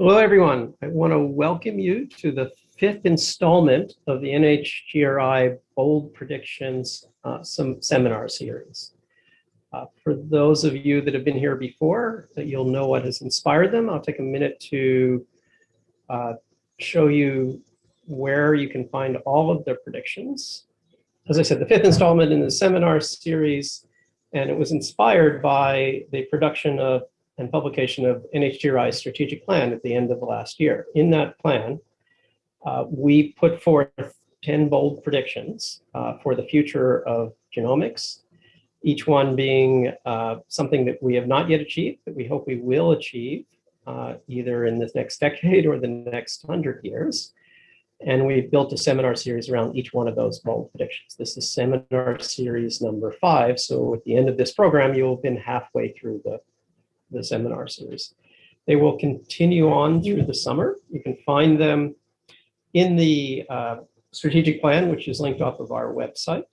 Hello, everyone. I want to welcome you to the fifth installment of the NHGRI Bold Predictions uh, some seminar series. Uh, for those of you that have been here before, that you'll know what has inspired them, I'll take a minute to uh, show you where you can find all of their predictions. As I said, the fifth installment in the seminar series, and it was inspired by the production of and publication of NHGRI's strategic plan at the end of the last year. In that plan, uh, we put forth 10 bold predictions uh, for the future of genomics, each one being uh, something that we have not yet achieved, that we hope we will achieve uh, either in this next decade or the next 100 years. And we've built a seminar series around each one of those bold predictions. This is seminar series number five. So at the end of this program, you'll have been halfway through the the seminar series. They will continue on through the summer. You can find them in the uh, strategic plan, which is linked off of our website.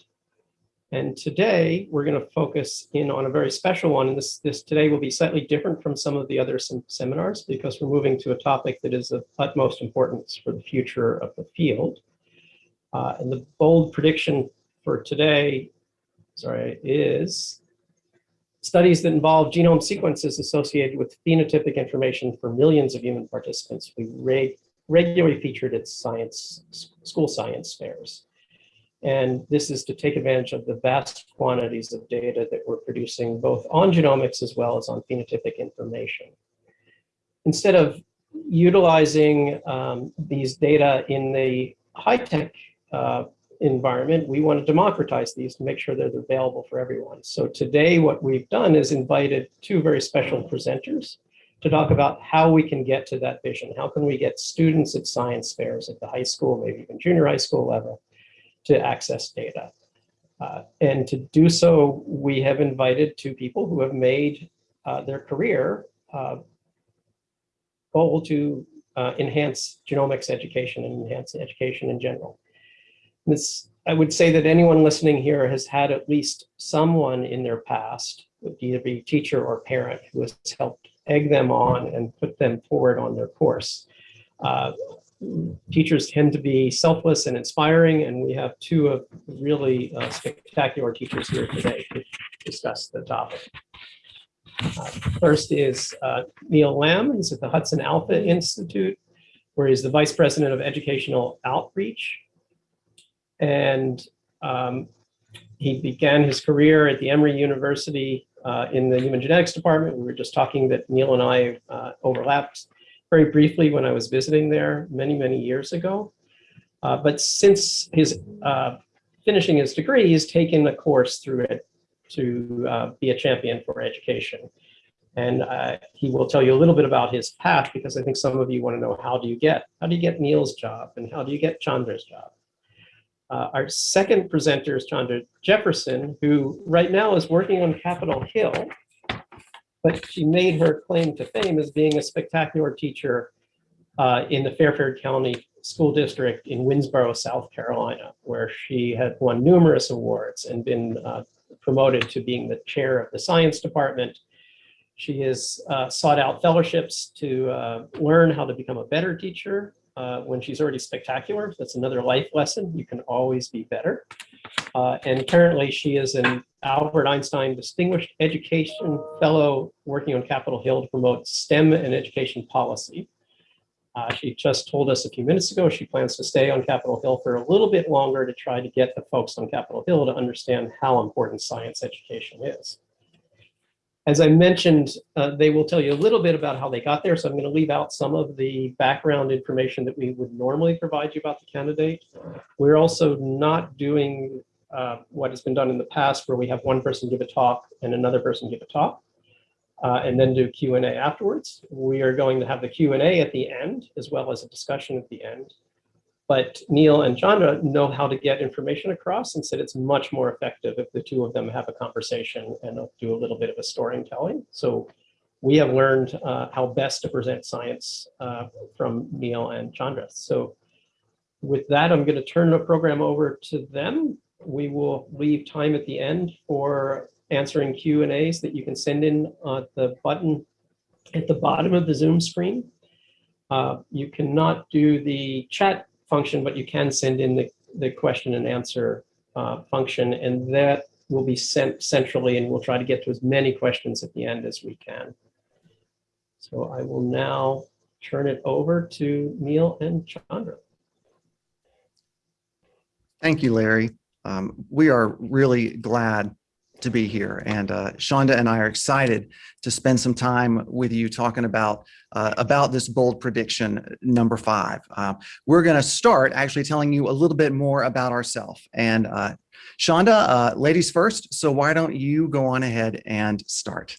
And today we're going to focus in on a very special one. And this, this today will be slightly different from some of the other sem seminars because we're moving to a topic that is of utmost importance for the future of the field. Uh, and the bold prediction for today, sorry, is studies that involve genome sequences associated with phenotypic information for millions of human participants. We reg regularly featured at science, school science fairs. And this is to take advantage of the vast quantities of data that we're producing both on genomics as well as on phenotypic information. Instead of utilizing um, these data in the high-tech uh, environment, we want to democratize these to make sure they're available for everyone. So today what we've done is invited two very special presenters to talk about how we can get to that vision. How can we get students at science fairs at the high school, maybe even junior high school level, to access data. Uh, and to do so, we have invited two people who have made uh, their career uh, goal to uh, enhance genomics education and enhance education in general. This, I would say that anyone listening here has had at least someone in their past, either be teacher or parent, who has helped egg them on and put them forward on their course. Uh, teachers tend to be selfless and inspiring, and we have two of really uh, spectacular teachers here today to discuss the topic. Uh, first is uh, Neil Lamb, he's at the Hudson Alpha Institute, where he's the Vice President of Educational Outreach and um, he began his career at the Emory University uh, in the Human Genetics Department. We were just talking that Neil and I uh, overlapped very briefly when I was visiting there many, many years ago. Uh, but since his uh, finishing his degree, he's taken a course through it to uh, be a champion for education. And uh, he will tell you a little bit about his path because I think some of you want to know how do you get, how do you get Neil's job and how do you get Chandra's job? Uh, our second presenter is Chandra Jefferson, who right now is working on Capitol Hill, but she made her claim to fame as being a spectacular teacher uh, in the Fairfield County School District in Winnsboro, South Carolina, where she had won numerous awards and been uh, promoted to being the chair of the science department. She has uh, sought out fellowships to uh, learn how to become a better teacher uh, when she's already spectacular. That's another life lesson. You can always be better. Uh, and currently she is an Albert Einstein Distinguished Education Fellow working on Capitol Hill to promote STEM and education policy. Uh, she just told us a few minutes ago she plans to stay on Capitol Hill for a little bit longer to try to get the folks on Capitol Hill to understand how important science education is. As I mentioned, uh, they will tell you a little bit about how they got there. So I'm going to leave out some of the background information that we would normally provide you about the candidate. We're also not doing uh, what has been done in the past where we have one person give a talk and another person give a talk. Uh, and then do Q&A afterwards. We are going to have the Q&A at the end, as well as a discussion at the end. But Neil and Chandra know how to get information across and said it's much more effective if the two of them have a conversation and do a little bit of a storytelling. So we have learned uh, how best to present science uh, from Neil and Chandra. So with that, I'm going to turn the program over to them. We will leave time at the end for answering Q&As that you can send in uh, the button at the bottom of the Zoom screen. Uh, You cannot do the chat function, but you can send in the, the question and answer uh, function, and that will be sent centrally, and we'll try to get to as many questions at the end as we can. So I will now turn it over to Neil and Chandra. Thank you, Larry. Um, we are really glad to be here. And uh, Chandra and I are excited to spend some time with you talking about uh, about this bold prediction number five. Uh, we're going to start actually telling you a little bit more about ourselves. And uh, Chandra, uh, ladies first. So why don't you go on ahead and start?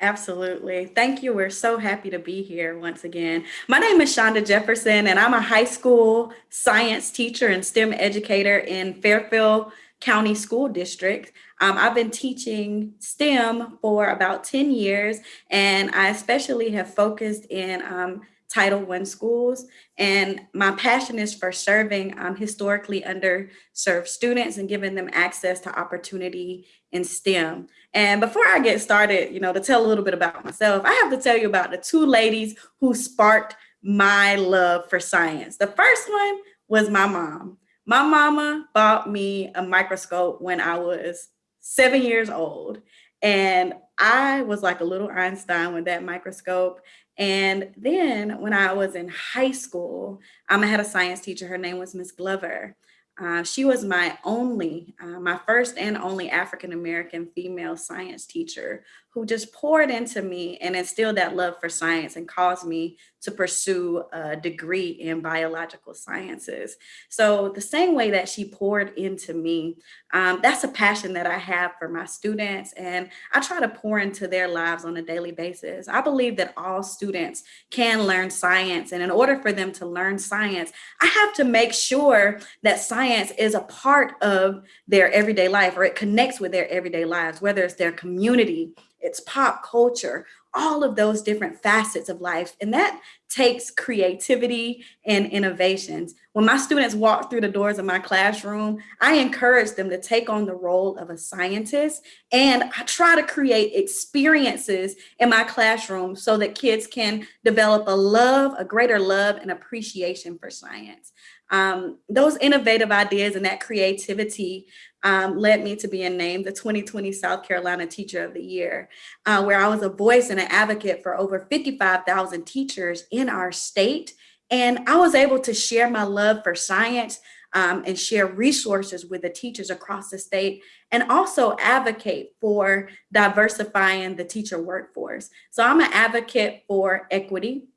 Absolutely. Thank you. We're so happy to be here once again. My name is Chandra Jefferson, and I'm a high school science teacher and STEM educator in Fairfield County School District. Um, I've been teaching STEM for about 10 years, and I especially have focused in um, Title I schools. And my passion is for serving um, historically underserved students and giving them access to opportunity in STEM. And before I get started, you know, to tell a little bit about myself, I have to tell you about the two ladies who sparked my love for science. The first one was my mom. My mama bought me a microscope when I was seven years old. And I was like a little Einstein with that microscope. And then when I was in high school, um, I had a science teacher. Her name was Miss Glover. Uh, she was my only, uh, my first and only African-American female science teacher who just poured into me and instilled that love for science and caused me to pursue a degree in biological sciences. So the same way that she poured into me, um, that's a passion that I have for my students and I try to pour into their lives on a daily basis. I believe that all students can learn science and in order for them to learn science, I have to make sure that science is a part of their everyday life or it connects with their everyday lives, whether it's their community, it's pop culture, all of those different facets of life. And that takes creativity and innovations. When my students walk through the doors of my classroom, I encourage them to take on the role of a scientist. And I try to create experiences in my classroom so that kids can develop a love, a greater love and appreciation for science. Um, those innovative ideas and that creativity um, led me to being named the 2020 South Carolina Teacher of the Year, uh, where I was a voice and an advocate for over 55,000 teachers in our state. And I was able to share my love for science um, and share resources with the teachers across the state and also advocate for diversifying the teacher workforce. So I'm an advocate for equity.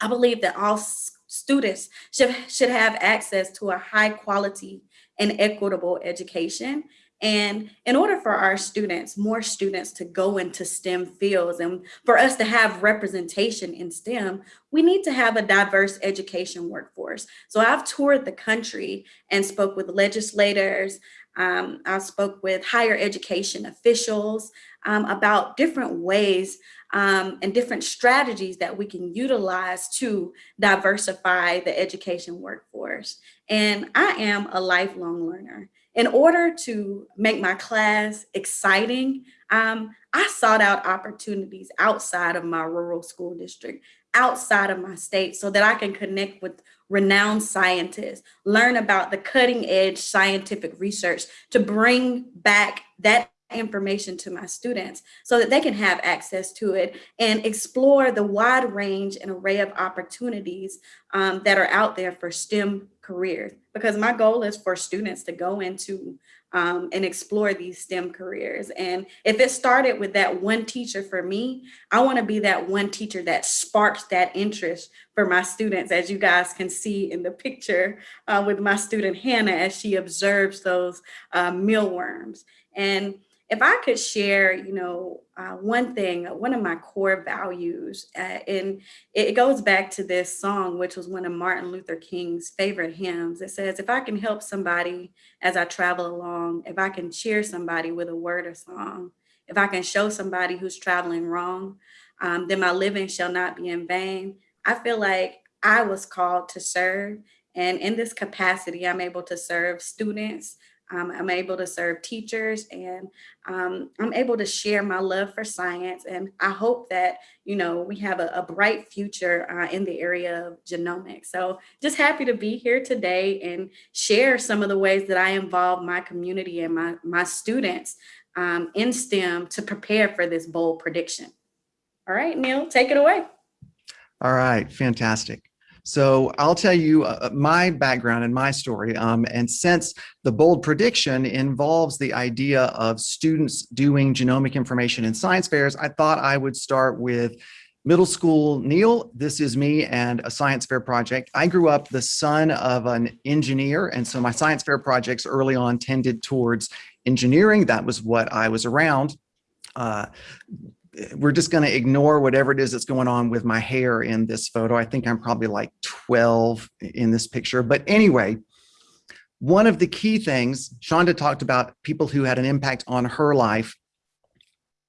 I believe that all students should, should have access to a high quality and equitable education. And in order for our students, more students to go into STEM fields and for us to have representation in STEM, we need to have a diverse education workforce. So I've toured the country and spoke with legislators, um, I spoke with higher education officials um, about different ways um, and different strategies that we can utilize to diversify the education workforce. And I am a lifelong learner. In order to make my class exciting, um, I sought out opportunities outside of my rural school district, outside of my state, so that I can connect with renowned scientists, learn about the cutting edge scientific research to bring back that information to my students so that they can have access to it and explore the wide range and array of opportunities um, that are out there for STEM careers. Because my goal is for students to go into um, and explore these STEM careers. And if it started with that one teacher for me, I wanna be that one teacher that sparks that interest for my students, as you guys can see in the picture uh, with my student Hannah as she observes those uh, mealworms. And if I could share, you know, uh, one thing, one of my core values, uh, and it goes back to this song, which was one of Martin Luther King's favorite hymns. It says, if I can help somebody as I travel along, if I can cheer somebody with a word or song, if I can show somebody who's traveling wrong, um, then my living shall not be in vain. I feel like I was called to serve. And in this capacity, I'm able to serve students Um, I'm able to serve teachers and um, I'm able to share my love for science. And I hope that, you know, we have a, a bright future uh, in the area of genomics. So just happy to be here today and share some of the ways that I involve my community and my, my students um, in STEM to prepare for this bold prediction. All right, Neil, take it away. All right, fantastic. So I'll tell you uh, my background and my story. Um, and since the bold prediction involves the idea of students doing genomic information in science fairs, I thought I would start with middle school Neil. This is me and a science fair project. I grew up the son of an engineer. And so my science fair projects early on tended towards engineering. That was what I was around. Uh, we're just going to ignore whatever it is that's going on with my hair in this photo. I think I'm probably like 12 in this picture. But anyway, one of the key things, Chandra talked about people who had an impact on her life.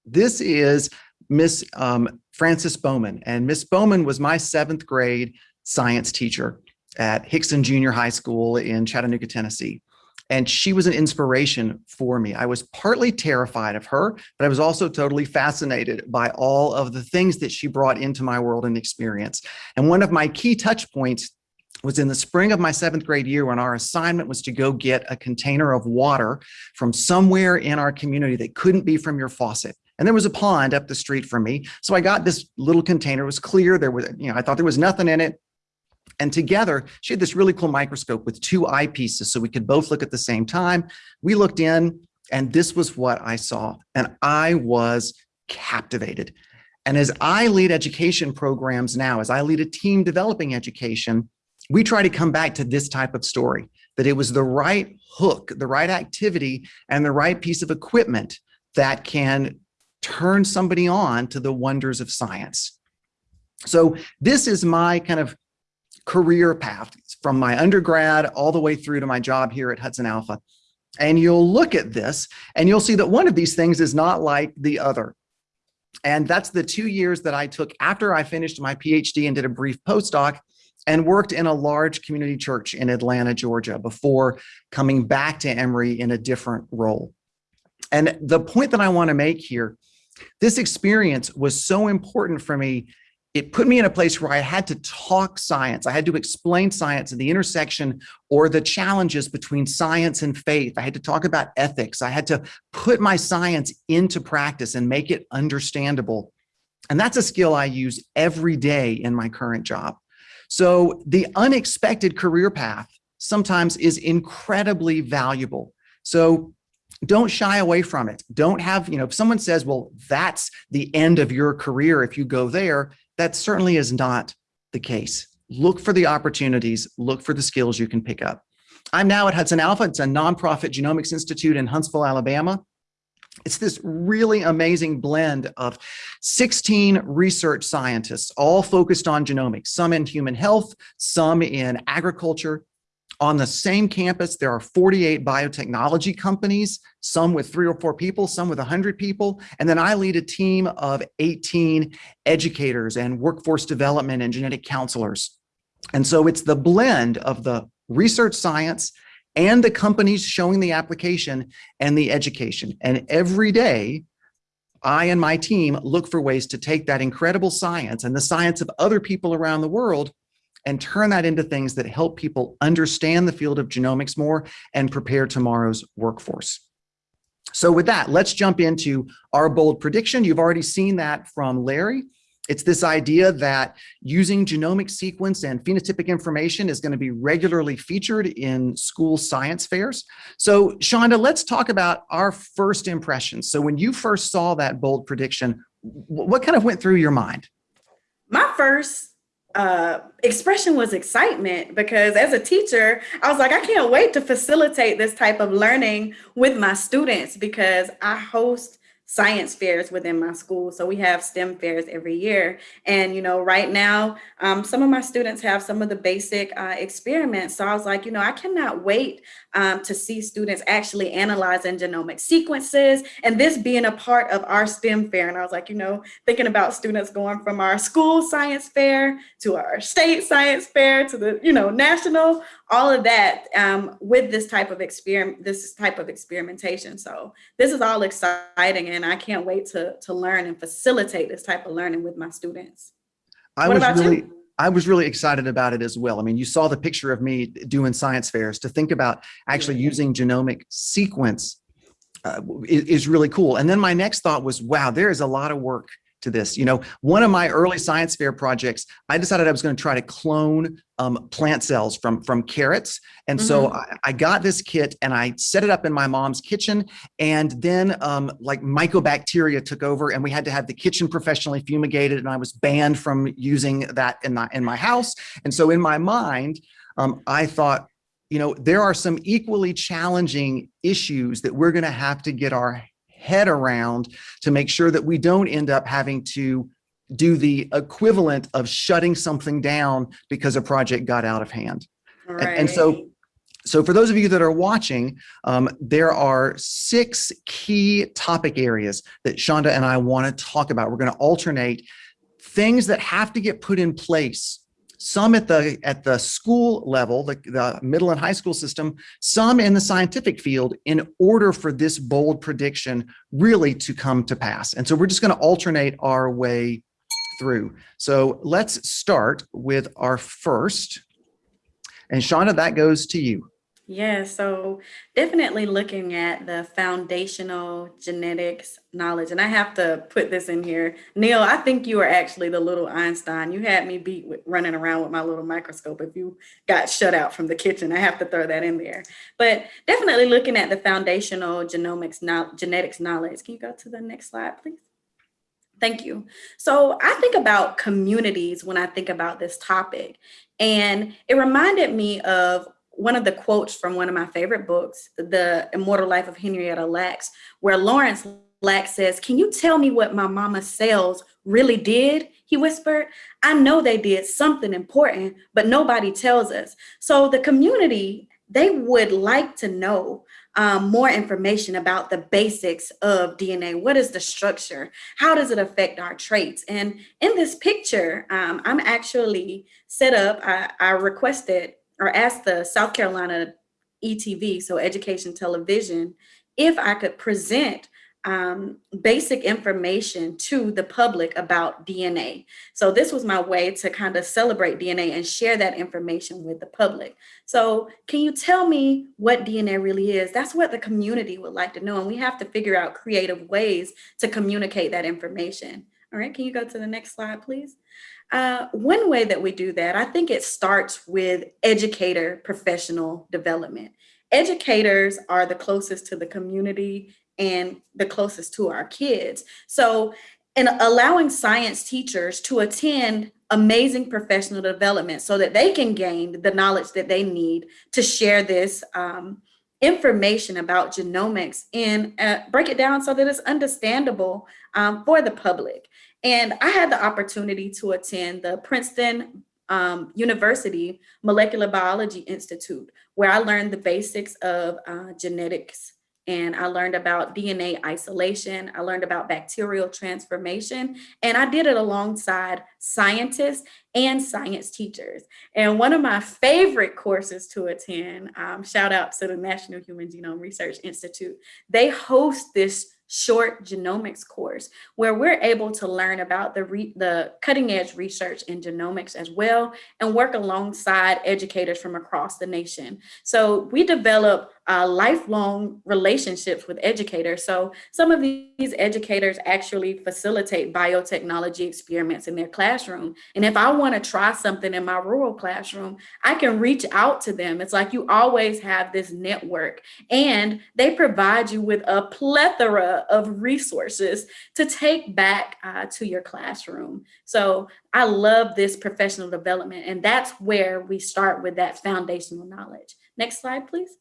This is Miss um, Frances Bowman. And Miss Bowman was my seventh grade science teacher at Hixson Junior High School in Chattanooga, Tennessee. And she was an inspiration for me. I was partly terrified of her, but I was also totally fascinated by all of the things that she brought into my world and experience. And one of my key touch points was in the spring of my seventh grade year when our assignment was to go get a container of water from somewhere in our community that couldn't be from your faucet. And there was a pond up the street from me. So I got this little container, it was clear. There was, you know, I thought there was nothing in it. And together, she had this really cool microscope with two eyepieces so we could both look at the same time. We looked in and this was what I saw. And I was captivated. And as I lead education programs now, as I lead a team developing education, we try to come back to this type of story, that it was the right hook, the right activity, and the right piece of equipment that can turn somebody on to the wonders of science. So this is my kind of career path from my undergrad all the way through to my job here at Hudson Alpha. And you'll look at this and you'll see that one of these things is not like the other. And that's the two years that I took after I finished my PhD and did a brief postdoc and worked in a large community church in Atlanta, Georgia, before coming back to Emory in a different role. And the point that I want to make here, this experience was so important for me it put me in a place where I had to talk science. I had to explain science and the intersection or the challenges between science and faith. I had to talk about ethics. I had to put my science into practice and make it understandable. And that's a skill I use every day in my current job. So the unexpected career path sometimes is incredibly valuable. So don't shy away from it. Don't have, you know, if someone says, well, that's the end of your career if you go there, that certainly is not the case. Look for the opportunities, look for the skills you can pick up. I'm now at Hudson Alpha. It's a nonprofit genomics institute in Huntsville, Alabama. It's this really amazing blend of 16 research scientists, all focused on genomics, some in human health, some in agriculture, on the same campus, there are 48 biotechnology companies, some with three or four people, some with 100 people. And then I lead a team of 18 educators and workforce development and genetic counselors. And so it's the blend of the research science and the companies showing the application and the education. And every day, I and my team look for ways to take that incredible science and the science of other people around the world and turn that into things that help people understand the field of genomics more and prepare tomorrow's workforce. So with that, let's jump into our bold prediction. You've already seen that from Larry. It's this idea that using genomic sequence and phenotypic information is going to be regularly featured in school science fairs. So Chandra, let's talk about our first impressions. So when you first saw that bold prediction, what kind of went through your mind? My first uh, expression was excitement because as a teacher, I was like, I can't wait to facilitate this type of learning with my students because I host science fairs within my school. So we have STEM fairs every year. And, you know, right now, um, some of my students have some of the basic uh, experiments. So I was like, you know, I cannot wait um, to see students actually analyzing genomic sequences and this being a part of our STEM fair. And I was like, you know, thinking about students going from our school science fair to our state science fair to the, you know, national all of that um, with this type of experiment, this type of experimentation. So this is all exciting and I can't wait to, to learn and facilitate this type of learning with my students. I What was about you? I was really excited about it as well. I mean, you saw the picture of me doing science fairs to think about actually using genomic sequence uh, is, is really cool. And then my next thought was, wow, there is a lot of work to this. You know, one of my early science fair projects, I decided I was going to try to clone um, plant cells from from carrots. And so I, I got this kit and I set it up in my mom's kitchen. And then um, like mycobacteria took over and we had to have the kitchen professionally fumigated and I was banned from using that in my, in my house. And so in my mind, um, I thought, you know, there are some equally challenging issues that we're going to have to get our head around to make sure that we don't end up having to do the equivalent of shutting something down because a project got out of hand. And- and so- So for those of you that are watching, um, there are six key topic areas that Shonda and I want to talk about. We're going to alternate things that have to get put in place. Some at the at the school level, the, the middle and high school system, some in the scientific field in order for this bold prediction really to come to pass. And so we're just going to alternate our way through. So let's start with our first. And Chandra, that goes to you. Yeah, so definitely looking at the foundational genetics knowledge. And I have to put this in here. Neil, I think you are actually the little Einstein. You had me beat with running around with my little microscope if you got shut out from the kitchen. I have to throw that in there. But definitely looking at the foundational genomics, no- genetics knowledge. Can you go to the next slide, please? Thank you. So I think about communities when I think about this topic. And it reminded me of one of the quotes from one of my favorite books, The Immortal Life of Henrietta Lacks, where Lawrence Lacks says, Can you tell me what my mama's cells really did? He whispered, I know they did something important, but nobody tells us. So the community, they would like to know um, more information about the basics of DNA. What is the structure? How does it affect our traits? And in this picture, um, I'm actually set up, I, I requested or asked the South Carolina ETV, so Education Television, if I could present um, basic information to the public about DNA. So this was my way to kind of celebrate DNA and share that information with the public. So can you tell me what DNA really is? That's what the community would like to know. And we have to figure out creative ways to communicate that information. All right, can you go to the next slide, please? Uh, one way that we do that, I think it starts with educator professional development. Educators are the closest to the community and the closest to our kids. So in allowing science teachers to attend amazing professional development so that they can gain the knowledge that they need to share this um, information about genomics and uh, break it down so that it's understandable um, for the public. And I had the opportunity to attend the Princeton um, University Molecular Biology Institute, where I learned the basics of uh, genetics and I learned about DNA isolation. I learned about bacterial transformation, and I did it alongside scientists and science teachers. And one of my favorite courses to attend, um, shout out to the National Human Genome Research Institute, they host this short genomics course where we're able to learn about the, the cutting edge research in genomics as well and work alongside educators from across the nation. So we develop uh, lifelong relationships with educators. So some of these educators actually facilitate biotechnology experiments in their classroom. And if I want to try something in my rural classroom, I can reach out to them. It's like you always have this network and they provide you with a plethora of resources to take back uh, to your classroom. So I love this professional development and that's where we start with that foundational knowledge. Next slide, please.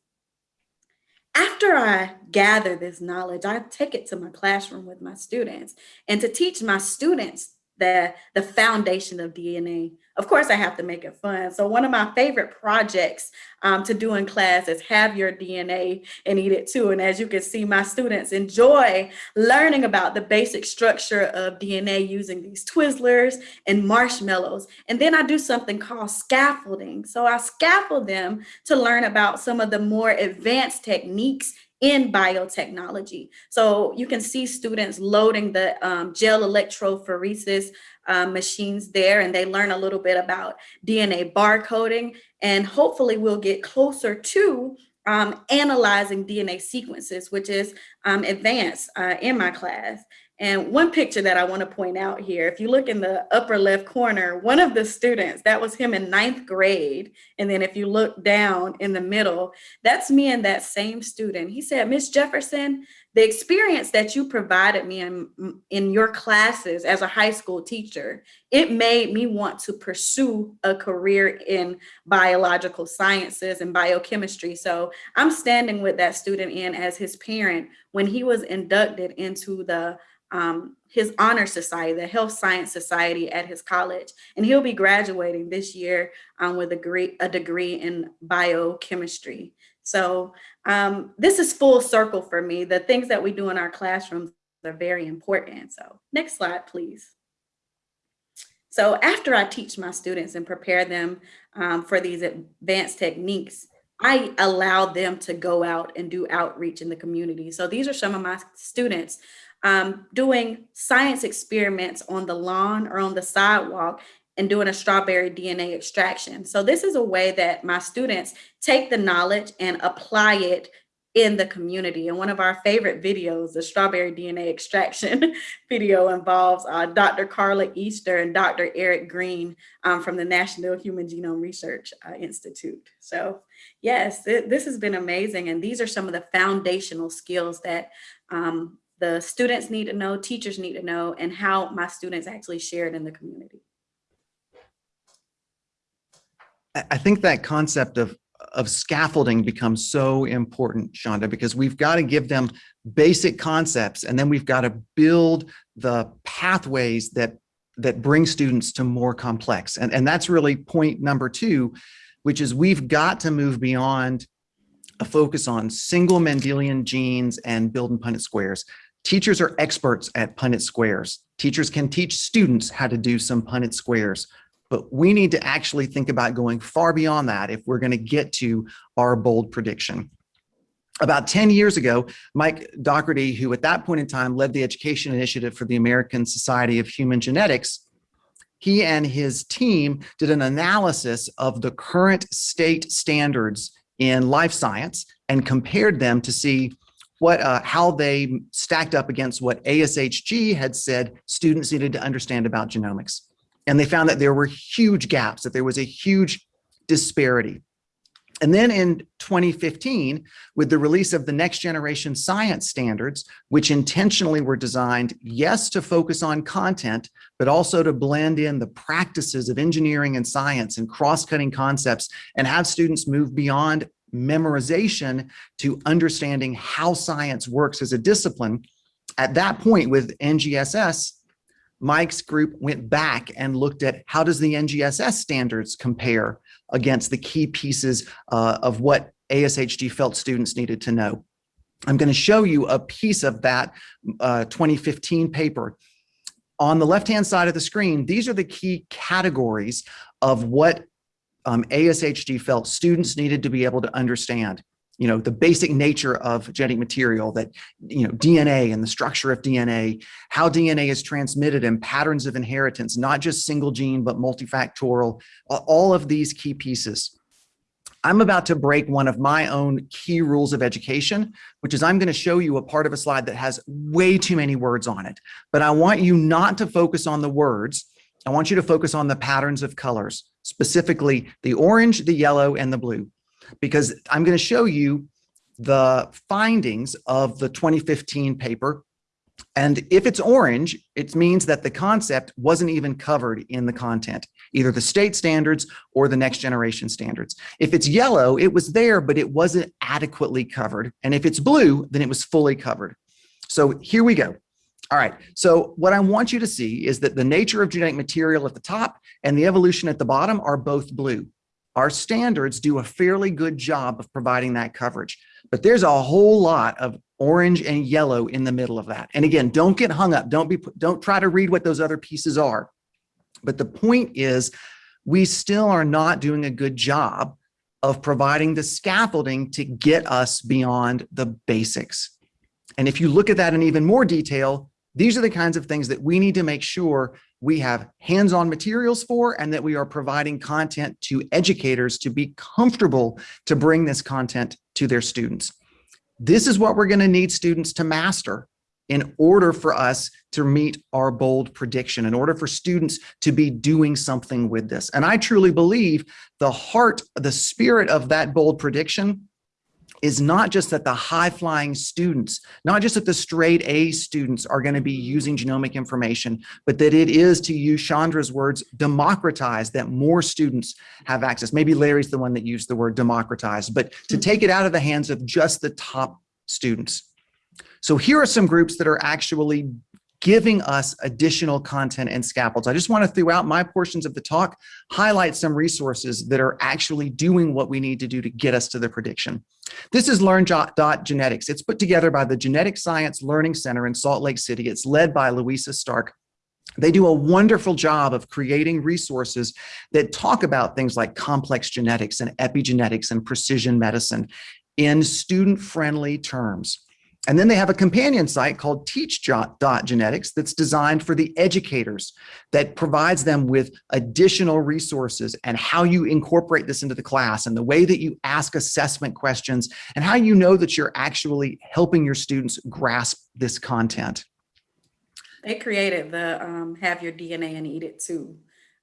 After I gather this knowledge, I take it to my classroom with my students and to teach my students the, the foundation of DNA. Of course, I have to make it fun. So one of my favorite projects um, to do in class is have your DNA and eat it too. And as you can see, my students enjoy learning about the basic structure of DNA using these Twizzlers and marshmallows. And then I do something called scaffolding. So I scaffold them to learn about some of the more advanced techniques in biotechnology. So you can see students loading the um, gel electrophoresis uh, machines there and they learn a little bit about DNA barcoding and hopefully we'll get closer to um, analyzing DNA sequences, which is um, advanced uh, in my class. And one picture that I want to point out here, if you look in the upper left corner, one of the students, that was him in ninth grade. And then if you look down in the middle, that's me and that same student. He said, Miss Jefferson, the experience that you provided me in, in your classes as a high school teacher, it made me want to pursue a career in biological sciences and biochemistry. So I'm standing with that student in as his parent when he was inducted into the um, his honor society, the Health Science Society at his college. And he'll be graduating this year um, with a degree, a degree in biochemistry. So um, this is full circle for me. The things that we do in our classrooms are very important. So next slide, please. So after I teach my students and prepare them um, for these advanced techniques, I allow them to go out and do outreach in the community. So these are some of my students um, doing science experiments on the lawn or on the sidewalk and doing a strawberry DNA extraction. So this is a way that my students take the knowledge and apply it in the community. And one of our favorite videos, the strawberry DNA extraction video involves uh, Dr. Carla Easter and Dr. Eric Green um, from the National Human Genome Research uh, Institute. So yes, th this has been amazing. And these are some of the foundational skills that um, the students need to know, teachers need to know, and how my students actually share it in the community. I think that concept of of scaffolding becomes so important, Chandra, because we've got to give them basic concepts and then we've got to build the pathways that that bring students to more complex. And, and that's really point number two, which is we've got to move beyond a focus on single Mendelian genes and build and Punnett squares Teachers are experts at Punnett squares. Teachers can teach students how to do some Punnett squares, but we need to actually think about going far beyond that if we're going to get to our bold prediction. About 10 years ago, Mike Dougherty, who at that point in time led the education initiative for the American Society of Human Genetics, he and his team did an analysis of the current state standards in life science and compared them to see what uh, how they stacked up against what ASHG had said students needed to understand about genomics. And they found that there were huge gaps, that there was a huge disparity. And then in 2015, with the release of the next generation science standards, which intentionally were designed, yes, to focus on content, but also to blend in the practices of engineering and science and cross-cutting concepts and have students move beyond memorization to understanding how science works as a discipline. At that point with NGSS, Mike's group went back and looked at how does the NGSS standards compare against the key pieces uh, of what ASHG felt students needed to know. I'm going to show you a piece of that uh, 2015 paper. On the left-hand side of the screen, these are the key categories of what um, ASHG felt students needed to be able to understand you know, the basic nature of genetic material that, you know, DNA and the structure of DNA, how DNA is transmitted and patterns of inheritance, not just single gene, but multifactorial, all of these key pieces. I'm about to break one of my own key rules of education, which is I'm going to show you a part of a slide that has way too many words on it. But I want you not to focus on the words. I want you to focus on the patterns of colors specifically the orange, the yellow, and the blue, because I'm going to show you the findings of the 2015 paper. And if it's orange, it means that the concept wasn't even covered in the content, either the state standards or the next generation standards. If it's yellow, it was there, but it wasn't adequately covered. And if it's blue, then it was fully covered. So here we go. All right. So what I want you to see is that the nature of genetic material at the top and the evolution at the bottom are both blue. Our standards do a fairly good job of providing that coverage, but there's a whole lot of orange and yellow in the middle of that. And again, don't get hung up. Don't be, don't try to read what those other pieces are. But the point is we still are not doing a good job of providing the scaffolding to get us beyond the basics. And if you look at that in even more detail, these are the kinds of things that we need to make sure we have hands-on materials for and that we are providing content to educators to be comfortable to bring this content to their students. This is what we're going to need students to master in order for us to meet our bold prediction, in order for students to be doing something with this. And I truly believe the heart, the spirit of that bold prediction is not just that the high flying students, not just that the straight A students are going to be using genomic information, but that it is to use Chandra's words, democratize that more students have access. Maybe Larry's the one that used the word democratize, but to hmm. take it out of the hands of just the top students. So here are some groups that are actually giving us additional content and scaffolds. I just want to, throughout my portions of the talk, highlight some resources that are actually doing what we need to do to get us to the prediction. This is Learn.genetics. It's put together by the Genetic Science Learning Center in Salt Lake City. It's led by Louisa Stark. They do a wonderful job of creating resources that talk about things like complex genetics and epigenetics and precision medicine in student-friendly terms. And then they have a companion site called teach.genetics that's designed for the educators that provides them with additional resources and how you incorporate this into the class and the way that you ask assessment questions and how you know that you're actually helping your students grasp this content. They created the um, have your DNA and eat it too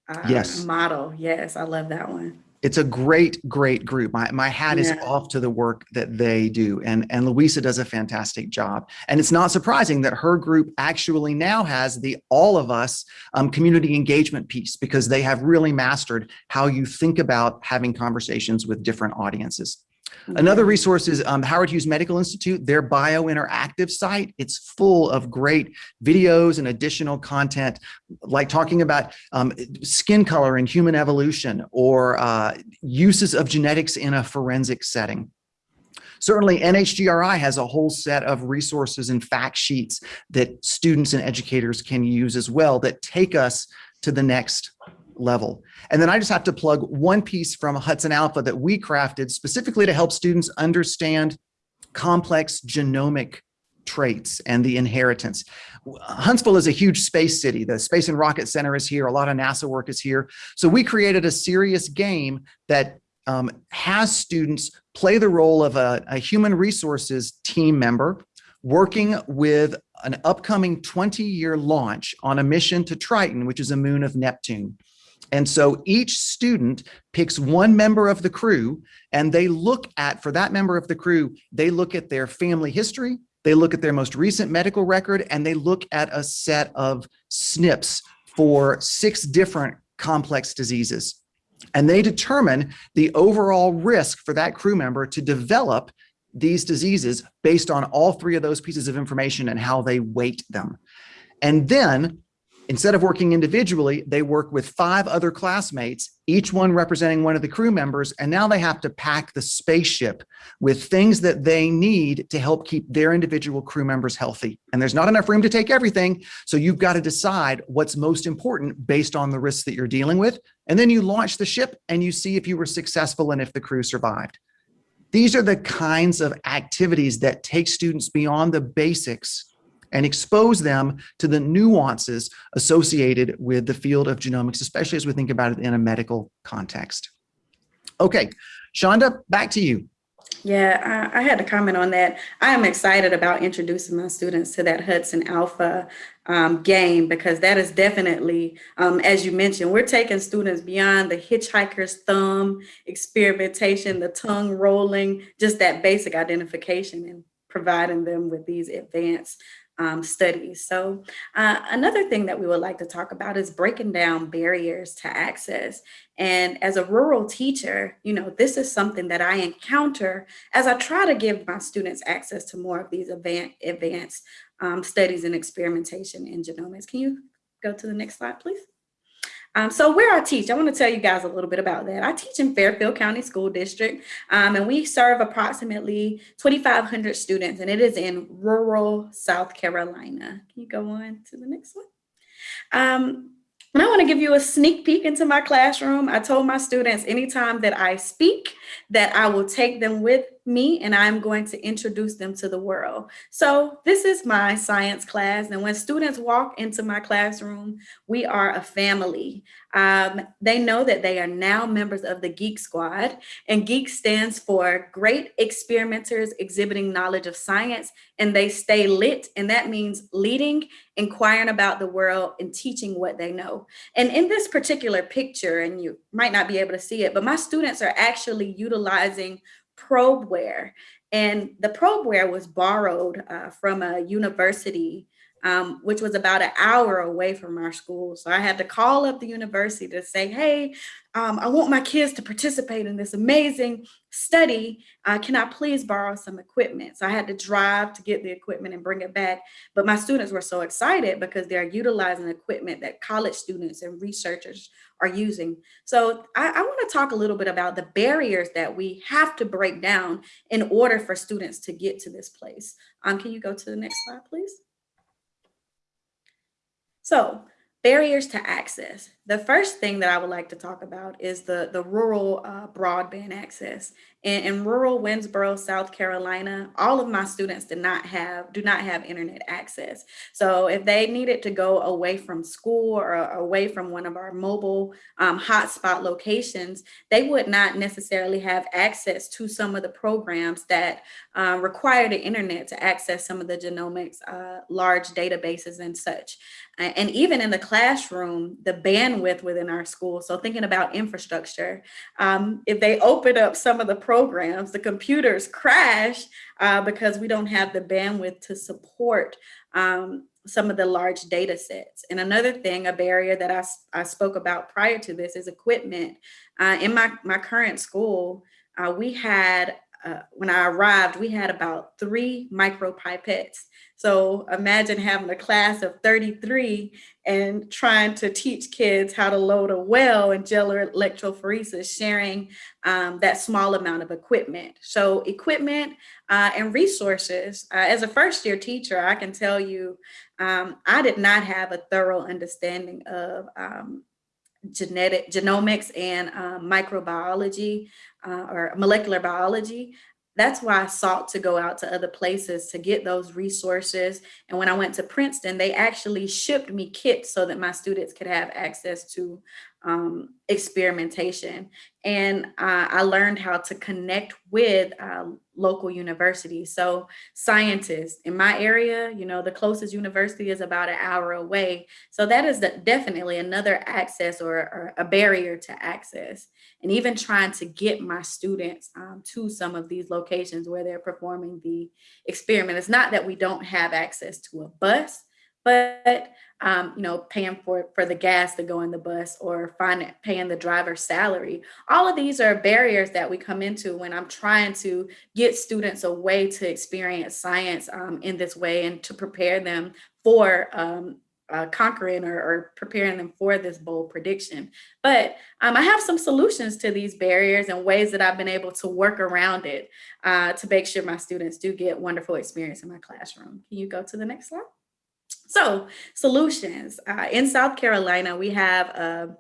uh, yes. model. Yes, I love that one it's a great, great group. My, my hat is off to the work that they do. And, and Louisa does a fantastic job. And it's not surprising that her group actually now has the all of us um, community engagement piece because they have really mastered how you think about having conversations with different audiences. Another resource is um, Howard Hughes Medical Institute, their biointeractive site. It's full of great videos and additional content, like talking about um, skin color and human evolution or uh, uses of genetics in a forensic setting. Certainly NHGRI has a whole set of resources and fact sheets that students and educators can use as well that take us to the next level. And then I just have to plug one piece from Hudson Alpha that we crafted specifically to help students understand complex genomic traits and the inheritance. Huntsville is a huge space city. The Space and Rocket Center is here. A lot of NASA work is here. So we created a serious game that um, has students play the role of a, a human resources team member working with an upcoming 20 year launch on a mission to Triton, which is a moon of Neptune. And so each student picks one member of the crew and they look at, for that member of the crew, they look at their family history, they look at their most recent medical record, and they look at a set of SNPs for six different complex diseases. And they determine the overall risk for that crew member to develop these diseases based on all three of those pieces of information and how they weight them. And then Instead of working individually, they work with five other classmates, each one representing one of the crew members, and now they have to pack the spaceship with things that they need to help keep their individual crew members healthy. And there's not enough room to take everything, so you've got to decide what's most important based on the risks that you're dealing with, and then you launch the ship and you see if you were successful and if the crew survived. These are the kinds of activities that take students beyond the basics and expose them to the nuances associated with the field of genomics, especially as we think about it in a medical context. Okay, Chandra, back to you. Yeah, I, I, had to comment on that. I am excited about introducing my students to that Hudson Alpha um, game because that is definitely, um, as you mentioned, we're taking students beyond the hitchhiker's thumb experimentation, the tongue rolling, just that basic identification and providing them with these advanced um, studies. So uh, another thing that we would like to talk about is breaking down barriers to access. And as a rural teacher, you know, this is something that I encounter as I try to give my students access to more of these advanced, um, studies and experimentation in genomics. Can you go to the next slide, please? Um, so where I teach, I want to tell you guys a little bit about that. I teach in Fairfield County School District, um, and we serve approximately 2,500 students, and it is in rural South Carolina. Can you go on to the next one? Um, and I want to give you a sneak peek into my classroom. I told my students anytime that I speak that I will take them with me and I'm going to introduce them to the world. So this is my science class. And when students walk into my classroom, we are a family. Um, they know that they are now members of the Geek Squad and Geek stands for Great Experimenters Exhibiting Knowledge of Science and they stay lit and that means leading, inquiring about the world and teaching what they know. And in this particular picture, and you might not be able to see it, but my students are actually utilizing probeware. And the probeware was borrowed uh, from a university, um, which was about an hour away from our school. So I had to call up the university to say, hey, um, I want my kids to participate in this amazing study. Uh, can I please borrow some equipment? So I had to drive to get the equipment and bring it back. But my students were so excited because they're utilizing equipment that college students and researchers are using. So I, I want to talk a little bit about the barriers that we have to break down in order for students to get to this place. Um, can you go to the next slide, please? So barriers to access. The first thing that I would like to talk about is the, the rural uh, broadband access. In, in, rural Winnsboro, South Carolina, all of my students did not have, do not have internet access. So if they needed to go away from school or away from one of our mobile um, hotspot locations, they would not necessarily have access to some of the programs that uh, require the internet to access some of the genomics, uh, large databases and such. And even in the classroom, the bandwidth within our school. So thinking about infrastructure, um, if they open up some of the programs, the computers crash uh, because we don't have the bandwidth to support um, some of the large data sets. And another thing, a barrier that I, I spoke about prior to this is equipment. Uh, in my, my current school, uh, we had uh, when I arrived, we had about three micro pipettes. So imagine having a class of 33 and trying to teach kids how to load a well and gel electrophoresis, sharing um, that small amount of equipment. So equipment uh, and resources. Uh, as a first year teacher, I can tell you, um, I did not have a thorough understanding of um, genetic genomics and um, microbiology uh, or molecular biology. That's why I sought to go out to other places to get those resources. And when I went to Princeton, they actually shipped me kits so that my students could have access to um, experimentation. And uh, I learned how to connect with uh, local universities. So scientists in my area, you know, the closest university is about an hour away. So that is the, definitely another access or, or, a barrier to access. And even trying to get my students um, to some of these locations where they're performing the experiment. It's not that we don't have access to a bus, but um, you know, paying for for the gas to go in the bus or find paying the driver's salary. All of these are barriers that we come into when I'm trying to get students a way to experience science um, in this way and to prepare them for um, uh, conquering or, or, preparing them for this bold prediction. But um, I have some solutions to these barriers and ways that I've been able to work around it uh, to make sure my students do get wonderful experience in my classroom. Can you go to the next slide? So solutions uh, in South Carolina, we have a,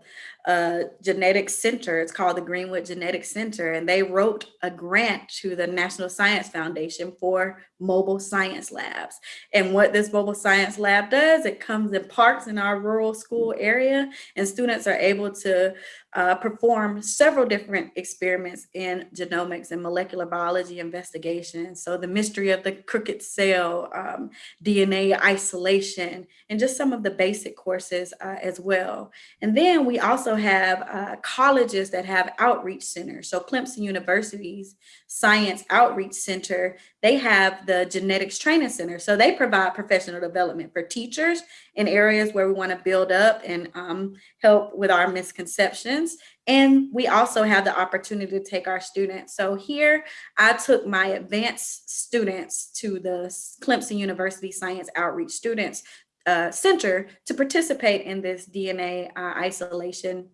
a genetic center. It's called the Greenwood Genetic Center, and they wrote a grant to the National Science Foundation for mobile science labs. And what this mobile science lab does, it comes in parks in our rural school area, and students are able to uh, perform several different experiments in genomics and molecular biology investigation. So the mystery of the crooked cell, um, DNA isolation, and just some of the basic courses uh, as well. And then we also have uh, colleges that have outreach centers. So Clemson University's Science Outreach Center they have the Genetics Training Center. So they provide professional development for teachers in areas where we want to build up and um, help with our misconceptions. And we also have the opportunity to take our students. So here I took my advanced students to the Clemson University Science Outreach Students uh, Center to participate in this DNA uh, isolation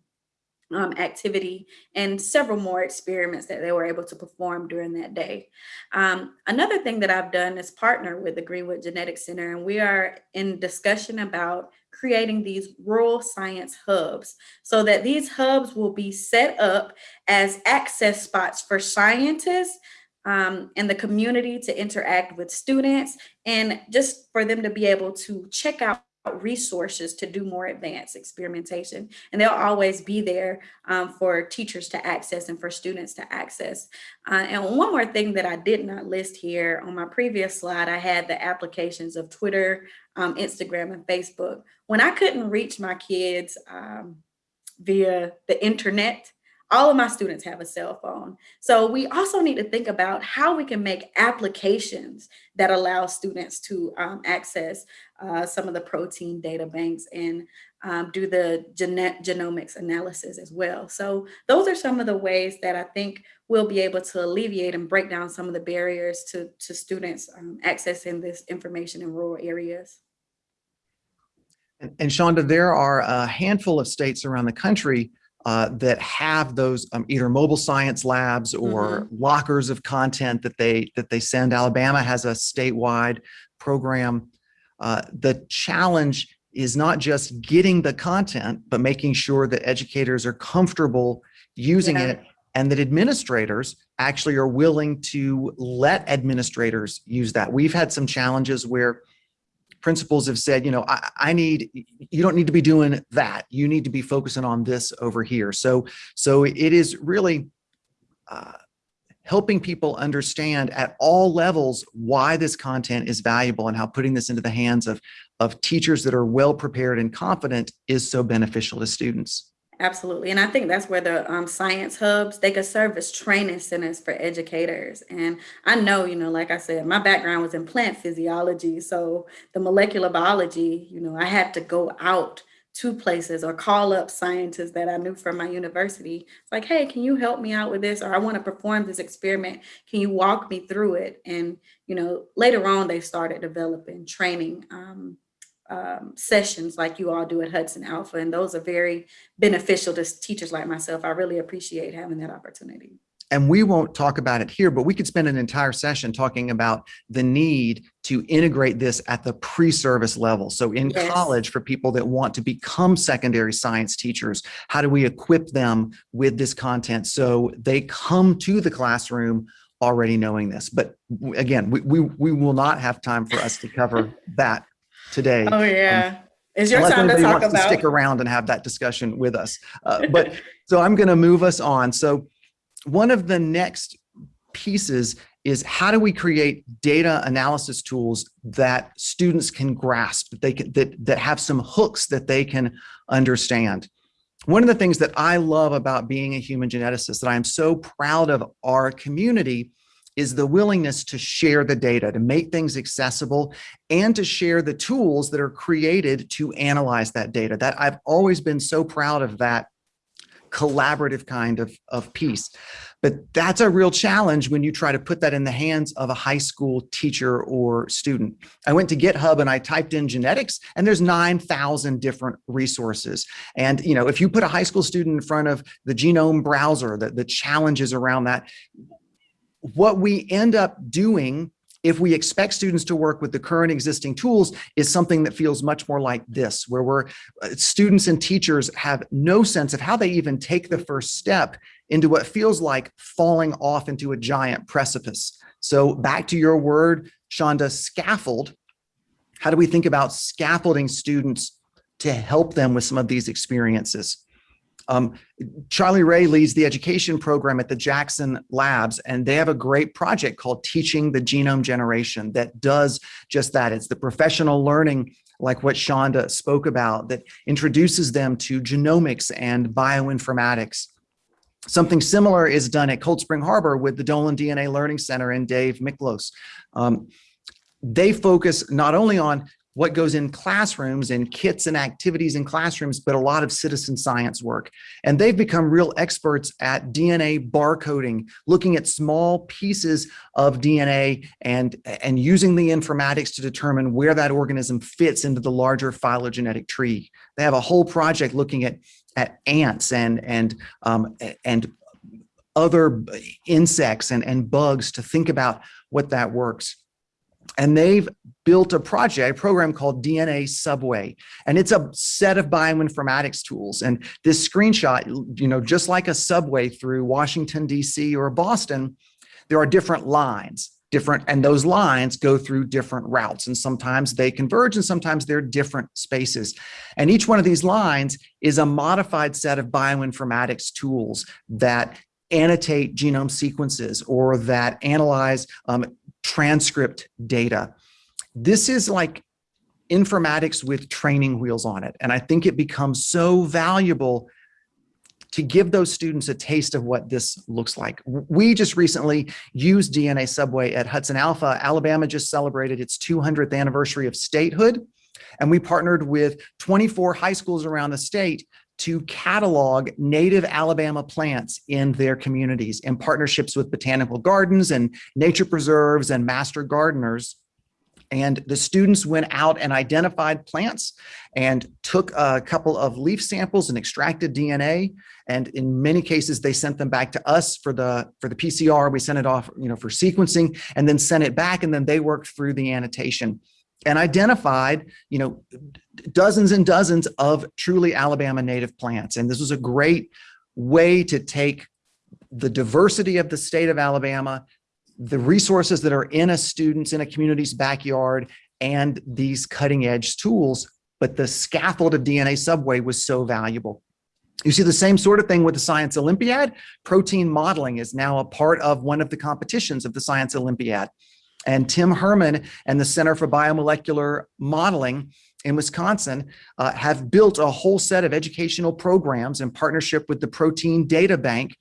um, activity and several more experiments that they were able to perform during that day. Um, another thing that I've done is partner with the Greenwood Genetics Center, and we are in discussion about creating these rural science hubs so that these hubs will be set up as access spots for scientists um, and the community to interact with students and just for them to be able to check out resources to do more advanced experimentation. And they'll always be there um, for teachers to access and for students to access. Uh, and one more thing that I did not list here on my previous slide I had the applications of Twitter um, Instagram and Facebook. When I couldn't reach my kids um, via the internet all of my students have a cell phone. So we also need to think about how we can make applications that allow students to um, access uh, some of the protein data banks and um, do the genomics analysis as well. So those are some of the ways that I think we'll be able to alleviate and break down some of the barriers to, to students um, accessing this information in rural areas. And, and Chandra, there are a handful of states around the country uh, that have those um, either mobile science labs or Mhm. lockers of content that they that they send. Alabama has a statewide program. Uh, the challenge is not just getting the content, but making sure that educators are comfortable using Yeah. it and that administrators actually are willing to let administrators use that. We've had some challenges where principals have said, you know, I, I need, you don't need to be doing that. You need to be focusing on this over here. So, so it is really uh, helping people understand at all levels why this content is valuable and how putting this into the hands of, of teachers that are well prepared and confident is so beneficial to students. Absolutely. And I think that's where the um, science hubs, they could serve as training centers for educators. And I know, you know, like I said, my background was in plant physiology. So the molecular biology, you know, I had to go out to places or call up scientists that I knew from my university. It's like, hey, can you help me out with this? Or I want to perform this experiment. Can you walk me through it? And, you know, later on, they started developing training um, um, sessions like you all do at Hudson Alpha. And those are very beneficial to teachers like myself. I really appreciate having that opportunity. And we won't talk about it here, but we could spend an entire session talking about the need to integrate this at the pre-service level. So in Yes. college, for people that want to become secondary science teachers, how do we equip them with this content so they come to the classroom already knowing this? But again, we, we, we will not have time for us to cover that today. Oh, yeah. It's your Unless time to talk wants to stick around and have that discussion with us. Uh, But, so I'm going to move us on. So one of the next pieces is how do we create data analysis tools that students can grasp, that they can, that, that have some hooks that they can understand. One of the things that I love about being a human geneticist that I am so proud of our community is the willingness to share the data, to make things accessible, and to share the tools that are created to analyze that data. That I've always been so proud of that collaborative kind of, of piece. But that's a real challenge when you try to put that in the hands of a high school teacher or student. I went to GitHub and I typed in genetics and there's 9,000 different resources. And, you know, if you put a high school student in front of the genome browser, the, the challenges around that, what we end up doing if we expect students to work with the current existing tools is something that feels much more like this, where we're uh, students and teachers have no sense of how they even take the first step into what feels like falling off into a giant precipice. So back to your word, Chandra, scaffold. How do we think about scaffolding students to help them with some of these experiences? Um, Charlie Wray leads the education program at the Jackson Labs, and they have a great project called Teaching the Genome Generation that does just that. It's the professional learning like what Chandra spoke about that introduces them to genomics and bioinformatics. Something similar is done at Cold Spring Harbor with the Dolan DNA Learning Center and Dave Micklos. Um, they focus not only on what goes in classrooms and kits and activities in classrooms, but a lot of citizen science work. And they've become real experts at DNA barcoding, looking at small pieces of DNA and, and using the informatics to determine where that organism fits into the larger phylogenetic tree. They have a whole project looking at, at ants and, and, um, and other insects and, and bugs to think about what that works and they've built a project, a program called DNA Subway, and it's a set of bioinformatics tools. And this screenshot, you know, just like a subway through Washington, DC or Boston, there are different lines, different, and those lines go through different routes. And sometimes they converge and sometimes they're different spaces. And each one of these lines is a modified set of bioinformatics tools that annotate genome sequences or that analyze um, transcript data. This is like informatics with training wheels on it. And I think it becomes so valuable to give those students a taste of what this looks like. We just recently used DNA Subway at Hudson Alpha. Alabama just celebrated its 200th anniversary of statehood. And we partnered with 24 high schools around the state to catalog native Alabama plants in their communities in partnerships with botanical gardens and nature preserves and master gardeners. And the students went out and identified plants and took a couple of leaf samples and extracted DNA. And in many cases, they sent them back to us for the, for the PCR. We sent it off you know, for sequencing and then sent it back. And then they worked through the annotation and identified, you know, dozens and dozens of truly Alabama native plants. And this was a great way to take the diversity of the state of Alabama, the resources that are in a student's, in a community's backyard, and these cutting edge tools. But the scaffold of DNA Subway was so valuable. You see the same sort of thing with the Science Olympiad. Protein modeling is now a part of one of the competitions of the Science Olympiad. And Tim Herman and the Center for Biomolecular Modeling in Wisconsin uh, have built a whole set of educational programs in partnership with the Protein Data Bank.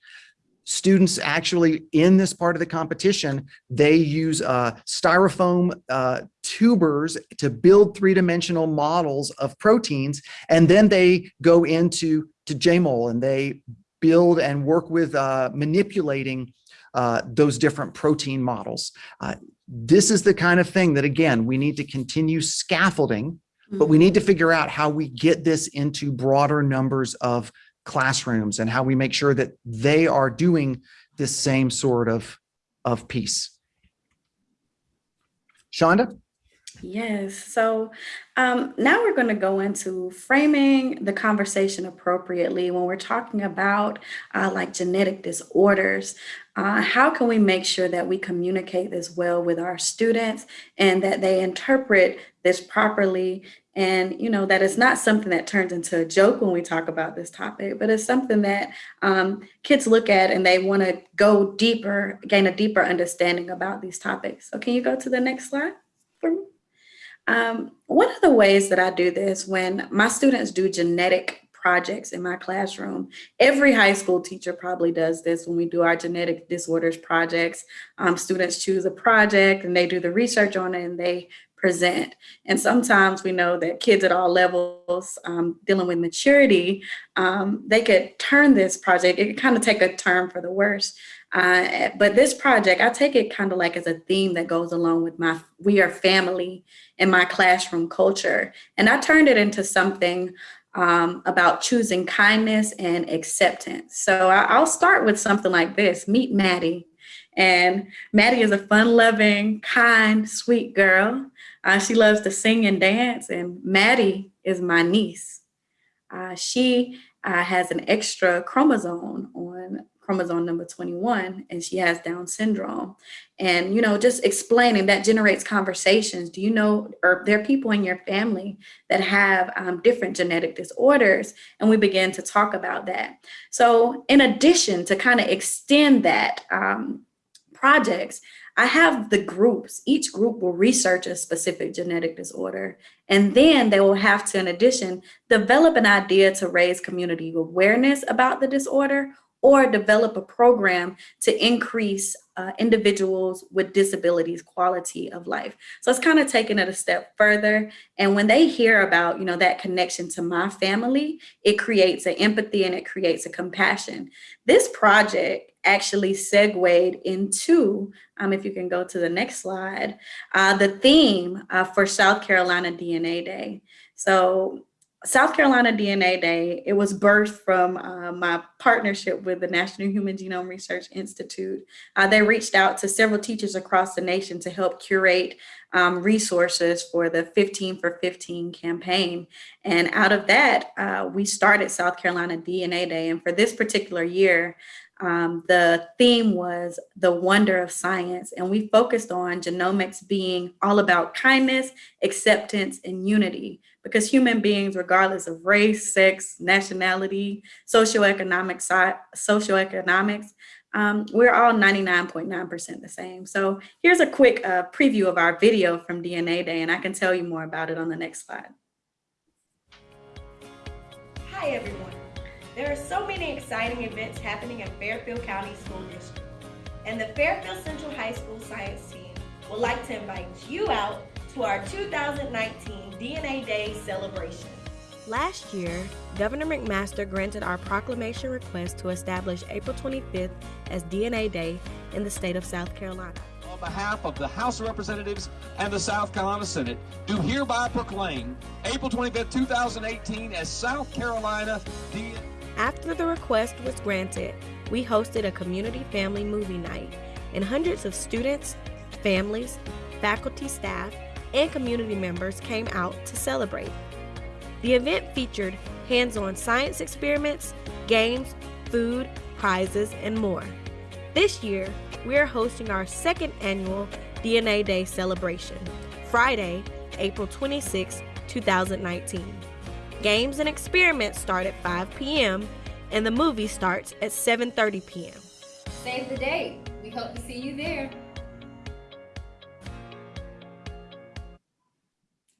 Students actually in this part of the competition, they use uh, styrofoam uh, tubers to build three-dimensional models of proteins, and then they go into to JMOL and they build and work with uh, manipulating uh, those different protein models. Uh, this is the kind of thing that, again, we need to continue scaffolding, but we need to figure out how we get this into broader numbers of classrooms and how we make sure that they are doing this same sort of, of piece. Chandra? Yes. So um, now we're going to go into framing the conversation appropriately when we're talking about uh, like genetic disorders. Uh, how can we make sure that we communicate this well with our students and that they interpret this properly? And you know that it's not something that turns into a joke when we talk about this topic but it's something that um, kids look at and they want to go deeper gain a deeper understanding about these topics. So can you go to the next slide for me? Um, one of the ways that i do this when my students do genetic projects in my classroom. Every high school teacher probably does this when we do our genetic disorders projects. Um, students choose a project and they do the research on it and they present. And sometimes we know that kids at all levels um, dealing with maturity, um, they could turn this project, it could kind of take a turn for the worse. Uh, but this project, I take it kind of like as a theme that goes along with my We Are Family and my classroom culture. And I turned it into something um, about choosing kindness and acceptance. So I, will start with something like this, meet Maddie. And Maddie is a fun loving, kind, sweet girl. Uh, she loves to sing and dance and Maddie is my niece. Uh, she uh, has an extra chromosome on chromosome number 21 and she has Down syndrome. And, you know, just explaining that generates conversations. Do you know, or there are people in your family that have um, different genetic disorders? And we begin to talk about that. So in addition to kind of extend that um, projects, I have the groups, each group will research a specific genetic disorder, and then they will have to, in addition, develop an idea to raise community awareness about the disorder or develop a program to increase uh, individuals with disabilities quality of life. So it's kind of taking it a step further. And when they hear about, you know, that connection to my family, it creates an empathy and it creates a compassion. This project actually segued into, um, if you can go to the next slide, uh, the theme uh, for South Carolina DNA Day. So South Carolina DNA Day, it was birthed from uh, my partnership with the National Human Genome Research Institute. Uh, they reached out to several teachers across the nation to help curate um, resources for the 15 for 15 campaign. And out of that, uh, we started South Carolina DNA Day. And for this particular year, um, the theme was the wonder of science, and we focused on genomics being all about kindness, acceptance, and unity, because human beings, regardless of race, sex, nationality, socioeconomic socioeconomics, um, we're all 99.9% the same. So here's a quick uh, preview of our video from DNA Day, and I can tell you more about it on the next slide. Hi, everyone. There are so many exciting events happening in Fairfield County School District, and the Fairfield Central High School Science Team would like to invite you out to our 2019 DNA Day celebration. Last year, Governor McMaster granted our proclamation request to establish April 25th as DNA Day in the state of South Carolina. On behalf of the House of Representatives and the South Carolina Senate, do hereby proclaim April 25th, 2018 as South Carolina DNA Day. after the request was granted, we hosted a community family movie night, and hundreds of students, families, faculty, staff, and community members came out to celebrate. The event featured hands on science experiments, games, food, prizes, and more. This year, we are hosting our second annual DNA Day celebration, Friday, April 26, 2019. Games and experiments start at 5 p.m. and the movie starts at 7:30 p.m. Save the date. We hope to see you there.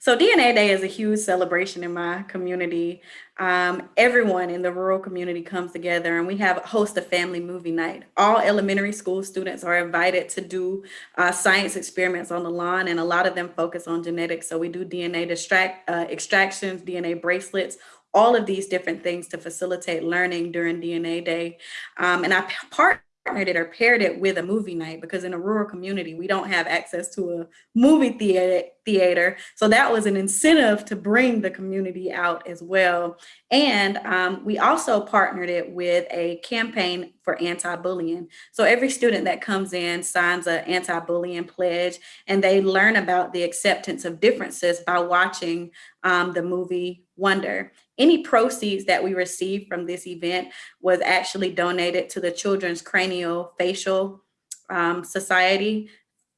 So DNA Day is a huge celebration in my community. Um, everyone in the rural community comes together and we have host a family movie night. All elementary school students are invited to do uh, science experiments on the lawn and a lot of them focus on genetics. So we do DNA distract, uh, extractions, DNA bracelets, all of these different things to facilitate learning during DNA Day. Um, and I part partnered it or paired it with a movie night because in a rural community, we don't have access to a movie theater. theater. So that was an incentive to bring the community out as well. And um, we also partnered it with a campaign for anti-bullying. So every student that comes in signs an anti-bullying pledge and they learn about the acceptance of differences by watching um, the movie Wonder. Any proceeds that we received from this event was actually donated to the Children's Cranial Facial um, Society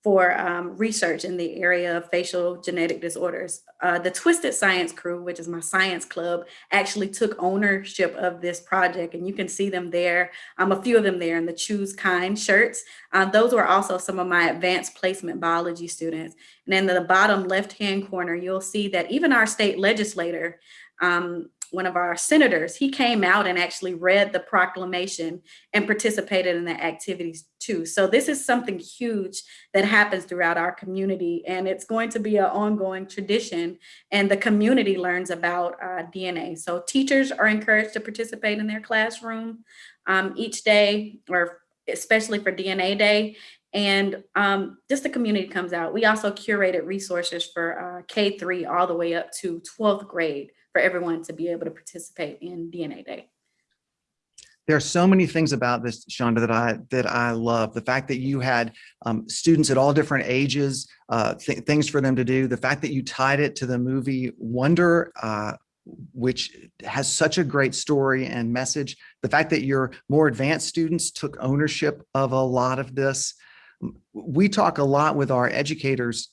for um, research in the area of facial genetic disorders. Uh, the Twisted Science crew, which is my science club, actually took ownership of this project and you can see them there, um, a few of them there in the Choose Kind shirts. Uh, those were also some of my advanced placement biology students. And in the bottom left-hand corner, you'll see that even our state legislator um, one of our senators, he came out and actually read the proclamation and participated in the activities too. So this is something huge that happens throughout our community and it's going to be an ongoing tradition and the community learns about uh, DNA. So teachers are encouraged to participate in their classroom um, each day or especially for DNA day and um, just the community comes out. We also curated resources for uh, K-3 all the way up to 12th grade for everyone to be able to participate in DNA Day. There are so many things about this, Chandra, that I that I love. The fact that you had um, students at all different ages, uh, th things for them to do. The fact that you tied it to the movie Wonder, uh, which has such a great story and message. The fact that your more advanced students took ownership of a lot of this. We talk a lot with our educators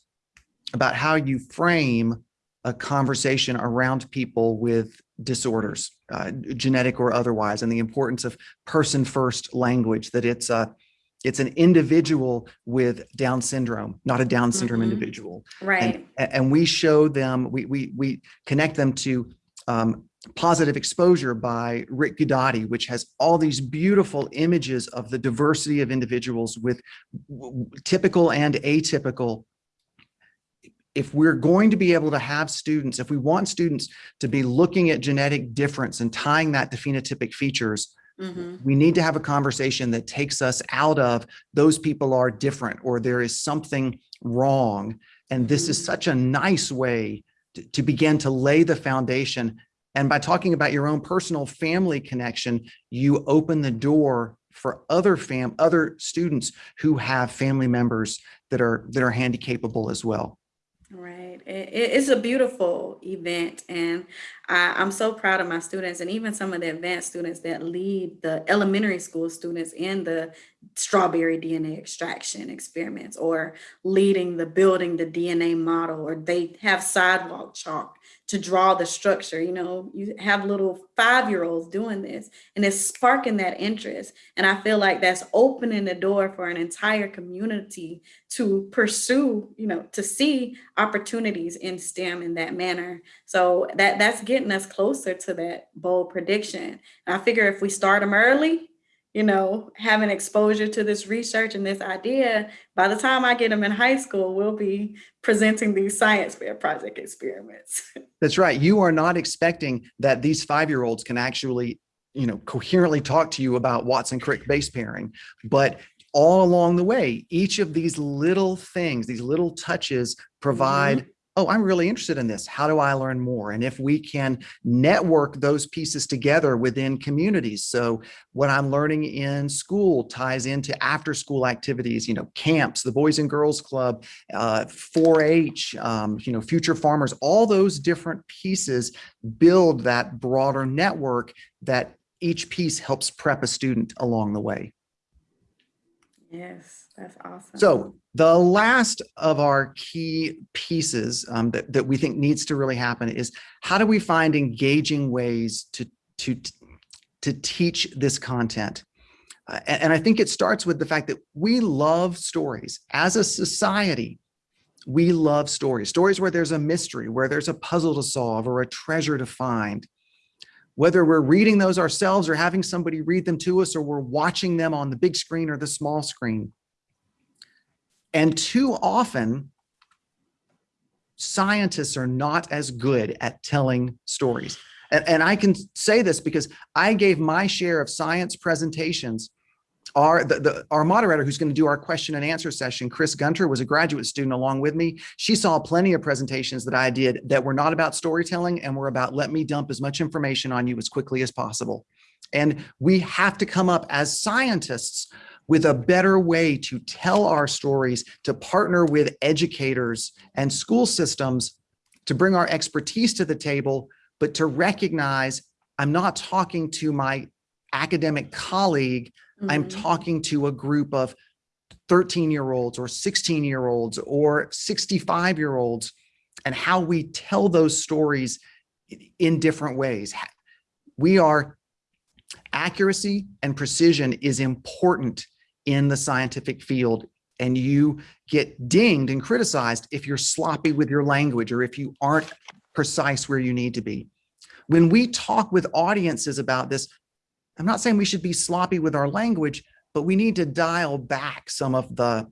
about how you frame a conversation around people with disorders, uh, genetic or otherwise, and the importance of person first language, that it's a, it's an individual with Down syndrome, not a Down syndrome mm -hmm. individual. Right. And, and, we show them, we, we, we connect them to um, Positive Exposure by Rick Guidotti, which has all these beautiful images of the diversity of individuals with typical and atypical. If we're going to be able to have students, if we want students to be looking at genetic difference and tying that to phenotypic features, Mhm. we need to have a conversation that takes us out of those people are different or there is something wrong. And this is Mhm. such a nice way to, to begin to lay the foundation. And by talking about your own personal family connection, you open the door for other fam, other students who have family members that are, that are handy capable as well. Right. It, it- it's a beautiful event, and I, I'm so proud of my students and even some of the advanced students that lead the elementary school students in the strawberry DNA extraction experiments or leading the building the DNA model, or they have sidewalk chalk to draw the structure. You know, you have little five year olds doing this, and it's sparking that interest. And I feel like that's opening the door for an entire community to pursue, you know, to see opportunities in STEM in that manner. So that that's getting us closer to that bold prediction. And I figure if we start them early, you know, having exposure to this research and this idea, by the time I get them in high school, we'll be presenting these science fair project experiments. That's right. You are not expecting that these five-year-olds can actually, you know, coherently talk to you about Watson Crick base pairing, but all along the way, each of these little things, these little touches mm-hmm. provide, oh, I'm really interested in this. How do I learn more? And if we can network those pieces together within communities. So what I'm learning in school ties into after school activities, you know, camps, the Boys and Girls Club, uh, 4-H, um, you know, Future Farmers, all those different pieces build that broader network that each piece helps prep a student along the way. yes, that's awesome. So the last of our key pieces um, that, that we think needs to really happen is how do we find engaging ways to, to, to teach this content? Uh, and, and I think it starts with the fact that we love stories as a society. We love stories, stories where there's a mystery, where there's a puzzle to solve or a treasure to find. Whether we're reading those ourselves or having somebody read them to us, or we're watching them on the big screen or the small screen. And too often, scientists are not as good at telling stories. And, and I can say this because I gave my share of science presentations. Our, the, the, our moderator who's going to do our question and answer session, Chris Gunter, was a graduate student along with me. She saw plenty of presentations that I did that were not about storytelling and were about let me dump as much information on you as quickly as possible. And we have to come up as scientists with a better way to tell our stories, to partner with educators and school systems to bring our expertise to the table, but to recognize I'm not talking to my academic colleague, I'm Mhm. talking to a group of 13 year olds or 16 year olds or 65 year olds and how we tell those stories in different ways. We are accuracy and precision is important in the scientific field and you get dinged and criticized if you're sloppy with your language or if you aren't precise where you need to be. When we talk with audiences about this, I'm not saying we should be sloppy with our language, but we need to dial back some of the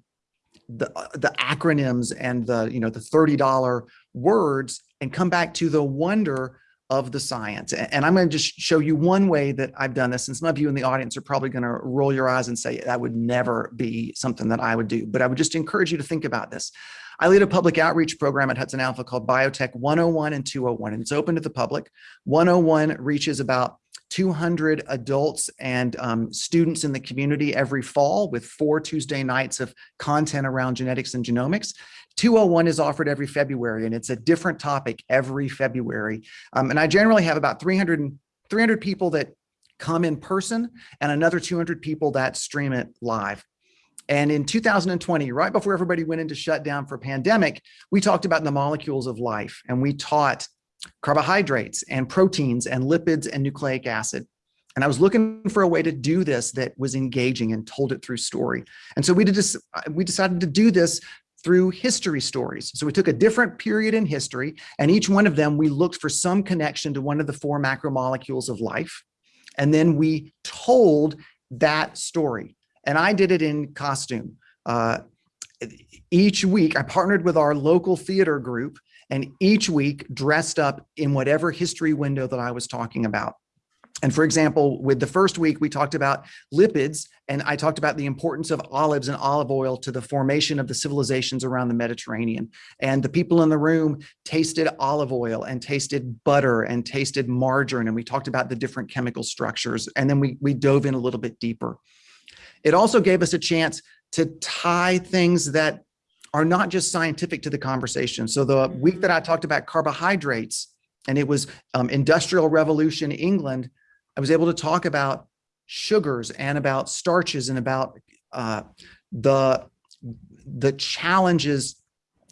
the, uh, the acronyms and the, you know, the $30 words and come back to the wonder of the science. And I'm going to just show you one way that I've done this. And some of you in the audience are probably going to roll your eyes and say, that would never be something that I would do. But I would just encourage you to think about this. I lead a public outreach program at Hudson Alpha called Biotech 101 and 201, and it's open to the public. 101 reaches about 200 adults and um, students in the community every fall with four Tuesday nights of content around genetics and genomics. 201 is offered every February, and it's a different topic every February. Um, and I generally have about 300, 300 people that come in person and another 200 people that stream it live. And in 2020, right before everybody went into shutdown for pandemic, we talked about the molecules of life and we taught carbohydrates and proteins and lipids and nucleic acid. And I was looking for a way to do this that was engaging and told it through story. And so we did we decided to do this through history stories. So we took a different period in history and each one of them, we looked for some connection to one of the four macromolecules of life. And then we told that story. And I did it in costume. Uh, each week I partnered with our local theater group and each week dressed up in whatever history window that I was talking about. And for example, with the first week, we talked about lipids, and I talked about the importance of olives and olive oil to the formation of the civilizations around the Mediterranean. And the people in the room tasted olive oil and tasted butter and tasted margarine. And we talked about the different chemical structures. And then we, we dove in a little bit deeper. It also gave us a chance to tie things that are not just scientific to the conversation. So the week that I talked about carbohydrates, and it was um, Industrial Revolution England, I was able to talk about sugars and about starches and about uh, the, the challenges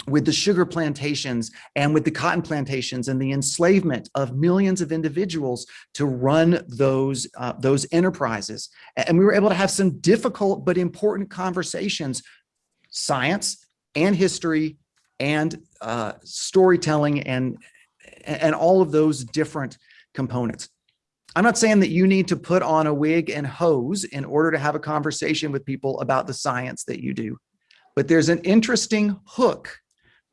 with the sugar plantations and with the cotton plantations and the enslavement of millions of individuals to run those, uh, those enterprises. And we were able to have some difficult but important conversations, science and history and uh, storytelling and, and all of those different components. I'm not saying that you need to put on a wig and hose in order to have a conversation with people about the science that you do. But there's an interesting hook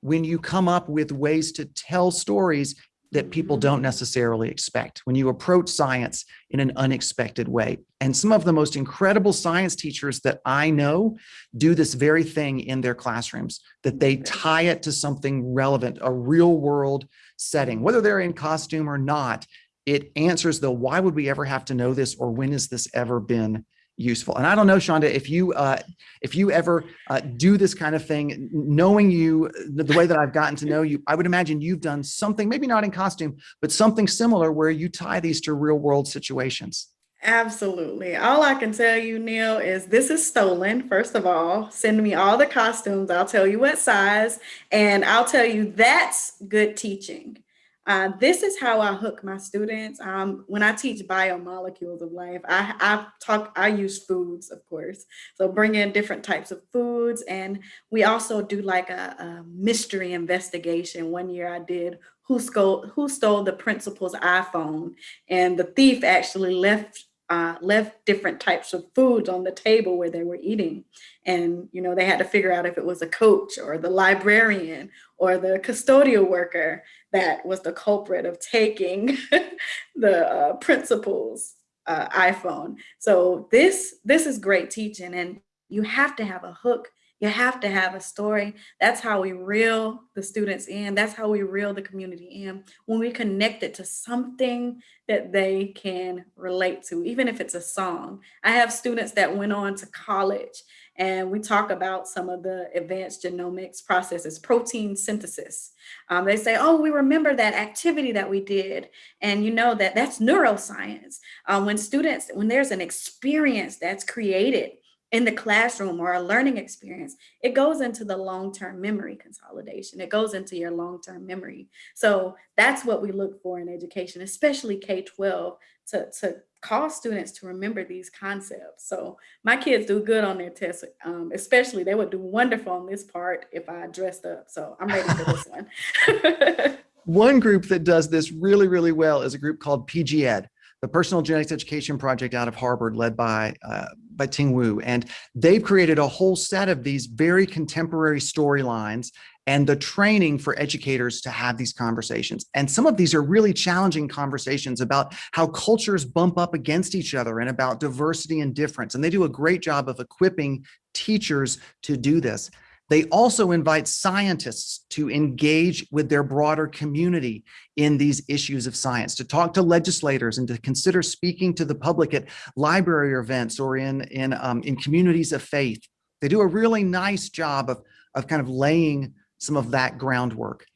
when you come up with ways to tell stories that people don't necessarily expect, when you approach science in an unexpected way. And some of the most incredible science teachers that I know do this very thing in their classrooms, that they tie it to something relevant, a real world setting, whether they're in costume or not, it answers the why would we ever have to know this or when has this ever been useful and i don't know Chandra if you uh if you ever uh, do this kind of thing knowing you the, the way that i've gotten to know you i would imagine you've done something maybe not in costume but something similar where you tie these to real world situations Absolutely. All I can tell you, Neil, is this is stolen. First of all, send me all the costumes. I'll tell you what size, and I'll tell you that's good teaching. Uh, this is how I hook my students. Um, when I teach biomolecules of life, I, I talk, I use foods, of course. So bring in different types of foods. And we also do like a, a mystery investigation. One year I did who stole, who stole the principal's iPhone and the thief actually left uh, left different types of foods on the table where they were eating. And, you know, they had to figure out if it was a coach or the librarian or the custodial worker that was the culprit of taking the uh, principal's uh, iPhone. So this, this is great teaching and you have to have a hook you have to have a story. That's how we reel the students in. That's how we reel the community in. When we connect it to something that they can relate to, even if it's a song. I have students that went on to college and we talk about some of the advanced genomics processes, protein synthesis. Um, they say, oh, we remember that activity that we did. And you know that that's neuroscience. Um, when students, when there's an experience that's created in the classroom or a learning experience, it goes into the long-term memory consolidation. It goes into your long-term memory. So that's what we look for in education, especially K-12, to, to cause students to remember these concepts. So my kids do good on their tests, um, especially they would do wonderful on this part if I dressed up. So I'm ready for this one. one group that does this really, really well is a group called PGED the Personal Genetics Education Project out of Harvard led by, uh, by Ting Wu. And they've created a whole set of these very contemporary storylines and the training for educators to have these conversations. And some of these are really challenging conversations about how cultures bump up against each other and about diversity and difference. And they do a great job of equipping teachers to do this. They also invite scientists to engage with their broader community in these issues of science, to talk to legislators and to consider speaking to the public at library events or in, in, um, in communities of faith. They do a really nice job of, of kind of laying some of that groundwork.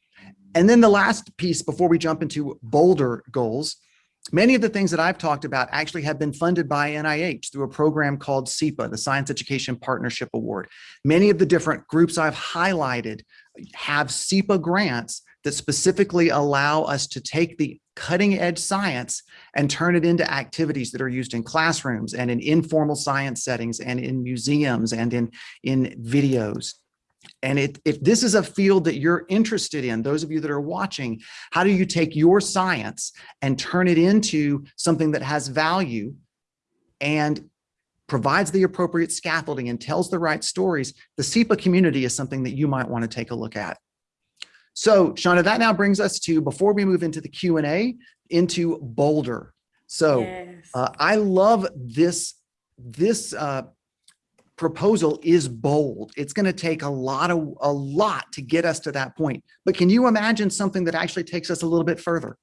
And then the last piece before we jump into bolder goals Many of the things that I've talked about actually have been funded by NIH through a program called SEPA, the Science Education Partnership Award. Many of the different groups I've highlighted have SEPA grants that specifically allow us to take the cutting edge science and turn it into activities that are used in classrooms and in informal science settings and in museums and in, in videos. And it, if this is a field that you're interested in, those of you that are watching, how do you take your science and turn it into something that has value and provides the appropriate scaffolding and tells the right stories, the SEPA community is something that you might want to take a look at. So Chandra, that now brings us to, before we move into the Q&A, into bolder. So Yes. uh, I love this, this uh, proposal is bold. It's going to take a lot of, a lot to get us to that point. But can you imagine something that actually takes us a little bit further?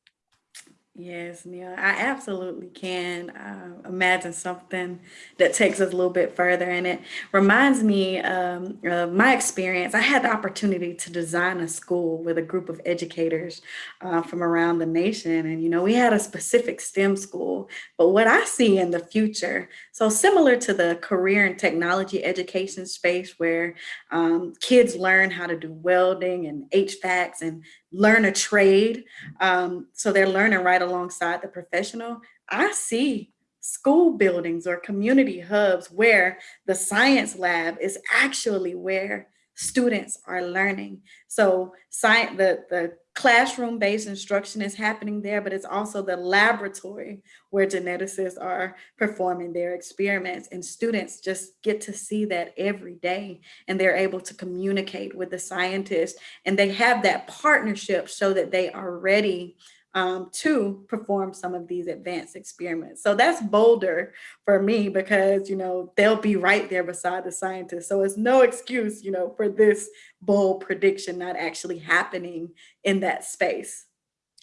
Yes, Neil, I absolutely can uh, imagine something that takes us a little bit further. And it reminds me um, of my experience. I had the opportunity to design a school with a group of educators uh, from around the nation. And, you know, we had a specific STEM school. But what I see in the future, so similar to the career and technology education space where um, kids learn how to do welding and HVACs and learn a trade. Um, so they're learning right alongside the professional. I see school buildings or community hubs where the science lab is actually where students are learning. So science, the, the classroom-based instruction is happening there, but it's also the laboratory where geneticists are performing their experiments and students just get to see that every day and they're able to communicate with the scientists and they have that partnership so that they are ready um, to perform some of these advanced experiments. So that's bolder for me because, you know, they'll be right there beside the scientists. So it's no excuse, you know, for this bold prediction not actually happening in that space.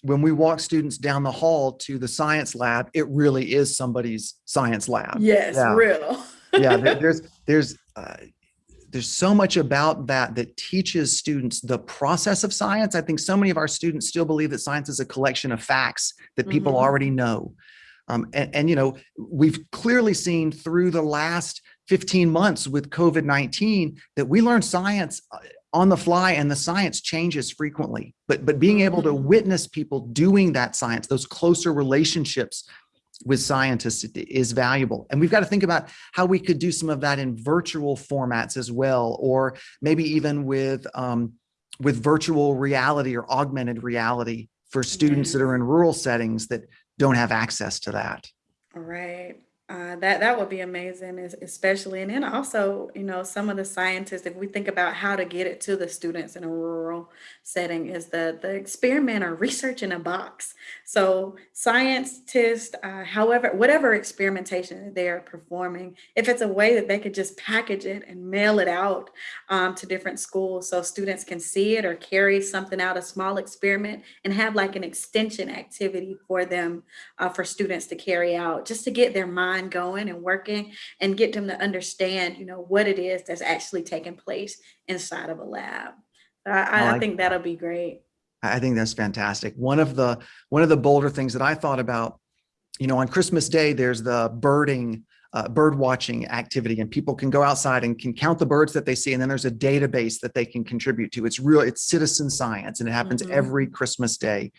When we walk students down the hall to the science lab, it really is somebody's science lab. Yes, Yeah. real. yeah, there- there's there's uh, there's so much about that that teaches students the process of science. I think so many of our students still believe that science is a collection of facts that people Mhm. already know. Um, and, and, you know, we've clearly seen through the last 15 months with COVID-19 that we learn science uh, on the fly and the science changes frequently. But, but being able to Mhm. witness people doing that science, those closer relationships with scientists is valuable. And we've got to think about how we could do some of that in virtual formats as well, or maybe even with, um, with virtual reality or augmented reality for students that are in rural settings that don't have access to that. Right. Uh, that that would be amazing, especially, and then also, you know, some of the scientists, if we think about how to get it to the students in a rural setting, is the the experiment or research in a box. So scientists, uh, however, whatever experimentation they are performing, if it's a way that they could just package it and mail it out um, to different schools, so students can see it or carry something out, a small experiment, and have like an extension activity for them uh, for students to carry out, just to get their mind going and working and get them to understand, you know, what it is that's actually taking place inside of a lab. I, I I, like think that'll be great. I think that's fantastic. One of the one of the bolder things that I thought about, you know, on Christmas Day, there's the birding, uh, bird watching activity, and people can go outside and can count the birds that they see, and then there's a database that they can contribute to. It's real, it's citizen science, and it happens Mhm. every Christmas Day.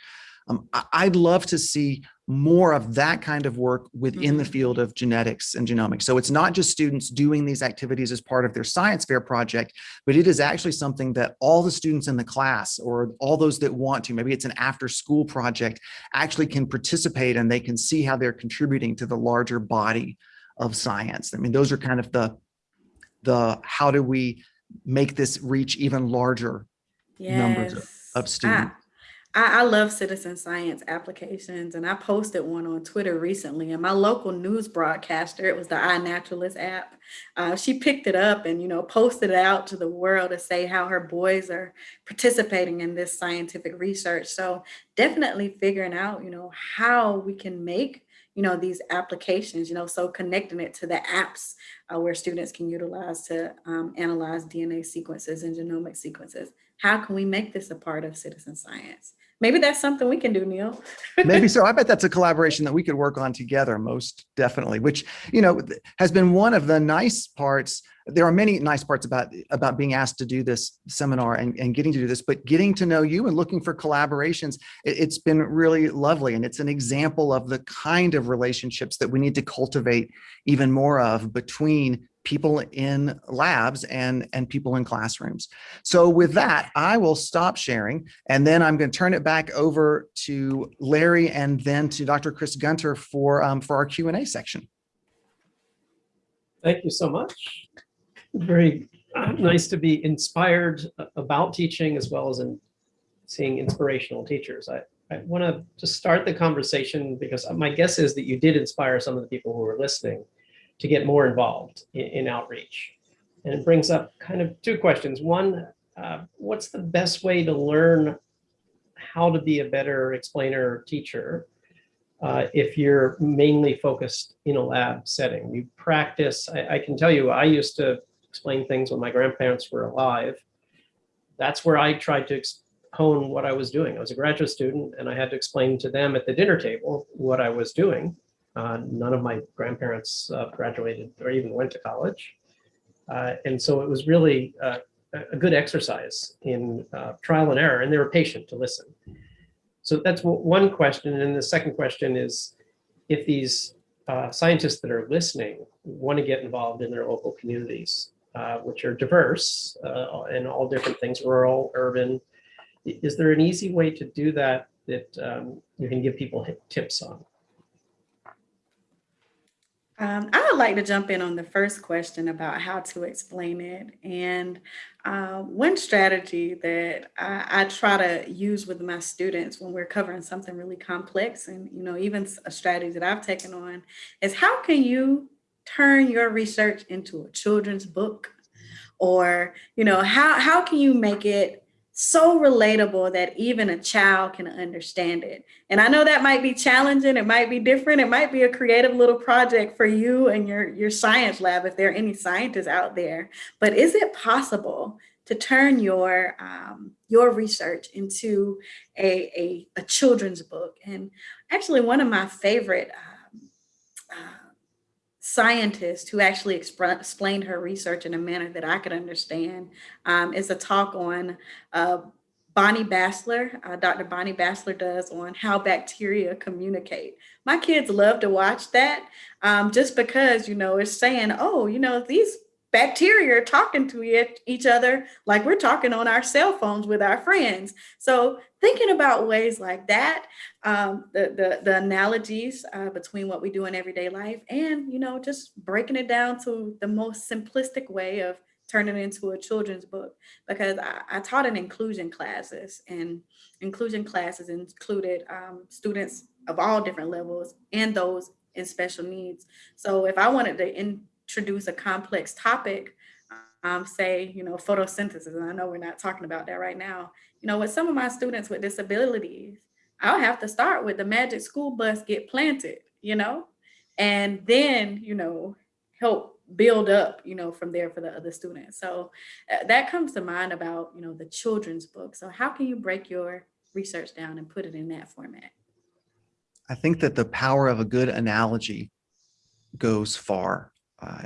Um, I'd love to see more of that kind of work within the Mhm. field of genetics and genomics. So it's not just students doing these activities as part of their science fair project, but it is actually something that all the students in the class or all those that want to, maybe it's an after school project, actually can participate and they can see how they're contributing to the larger body of science. I mean, those are kind of the, the how do we make this reach even larger numbers of- of I- students. I, I love citizen science applications and I posted one on Twitter recently and my local news broadcaster, it was the iNaturalist app. Uh, she picked it up and, you know, posted it out to the world to say how her boys are participating in this scientific research. So definitely figuring out, you know, how we can make, you know, these applications, you know, so connecting it to the apps uh, where students can utilize to um, analyze DNA sequences and genomic sequences. How can we make this a part of citizen science? Maybe that's something we can do, Neil. Maybe so. I bet that's a collaboration that we could work on together, most definitely, which, you know, has been one of the nice parts. There are many nice parts about, about being asked to do this seminar and, and getting to do this, but getting to know you and looking for collaborations, it, it's been really lovely. And it's an example of the kind of relationships that we need to cultivate even more of between people in labs and, and people in classrooms. So with that, I will stop sharing and then I'm going to turn it back over to Larry and then to Dr. Chris Gunter for, um, for our Q&A section. Thank you so much. Very uh, nice to be inspired uh, about teaching as well as in seeing inspirational teachers. I, I want to just start the conversation because my guess is that you did inspire some of the people who were listening to get more involved in, in outreach. And it brings up kind of two questions. One, uh, what's the best way to learn how to be a better explainer or teacher uh, if you're mainly focused in a lab setting? You practice, I, I can tell you, I used to explain things when my grandparents were alive. That's where I tried to hone what I was doing. I was a graduate student and I had to explain to them at the dinner table what I was doing. Uh, none of my grandparents uh, graduated or even went to college. Uh, and so it was really uh, a good exercise in uh, trial and error, and they were patient to listen. So that's one question. And the second question is, if these uh, scientists that are listening want to get involved in their local communities, which are diverse and all different things, rural, urban, is there an easy way to do that that um, you can give people tips on? Um, I would like to jump in on the first question about how to explain it. And uh, one strategy that I, I, try to use with my students when we're covering something really complex, and you know, even a strategy that I've taken on, is how can you turn your research into a children's book, or you know, how how can you make it so relatable that even a child can understand it. And I know that might be challenging, it might be different, it might be a creative little project for you and your, your science lab if there are any scientists out there. But is it possible to turn your um, your research into a, a, a, children's book? And actually one of my favorite um, uh, scientist who actually explained her research in a manner that I could understand um, is a talk on uh, Bonnie Bassler, uh, Dr. Bonnie Bassler does on how bacteria communicate. My kids love to watch that um, just because, you know, it's saying, oh, you know, these bacteria are talking to each other like we're talking on our cell phones with our friends. So thinking about ways like that, um, the, the, the, analogies uh, between what we do in everyday life and, you know, just breaking it down to the most simplistic way of turning it into a children's book because I, I taught in inclusion classes and inclusion classes included um, students of all different levels and those in special needs. So if I wanted to in, introduce a complex topic, um, say, you know, photosynthesis, and I know we're not talking about that right now, you know, with some of my students with disabilities, I'll have to start with the magic school bus get planted, you know, and then, you know, help build up, you know, from there for the other students. So uh, that comes to mind about, you know, the children's book. So how can you break your research down and put it in that format? I think that the power of a good analogy goes far. Uh,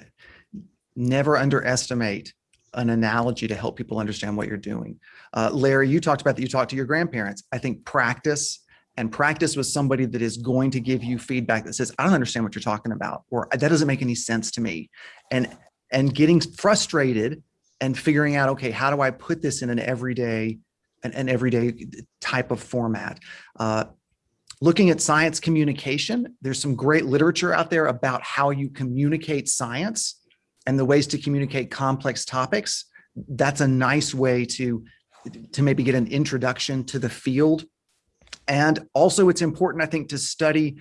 never underestimate an analogy to help people understand what you're doing. Uh, Larry, you talked about that you talked to your grandparents. I think practice and practice with somebody that is going to give you feedback that says, I don't understand what you're talking about, or that doesn't make any sense to me. And, and getting frustrated and figuring out, okay, how do I put this in an everyday, an, an everyday type of format? Uh, Looking at science communication, there's some great literature out there about how you communicate science and the ways to communicate complex topics. That's a nice way to, to maybe get an introduction to the field. And also it's important, I think, to study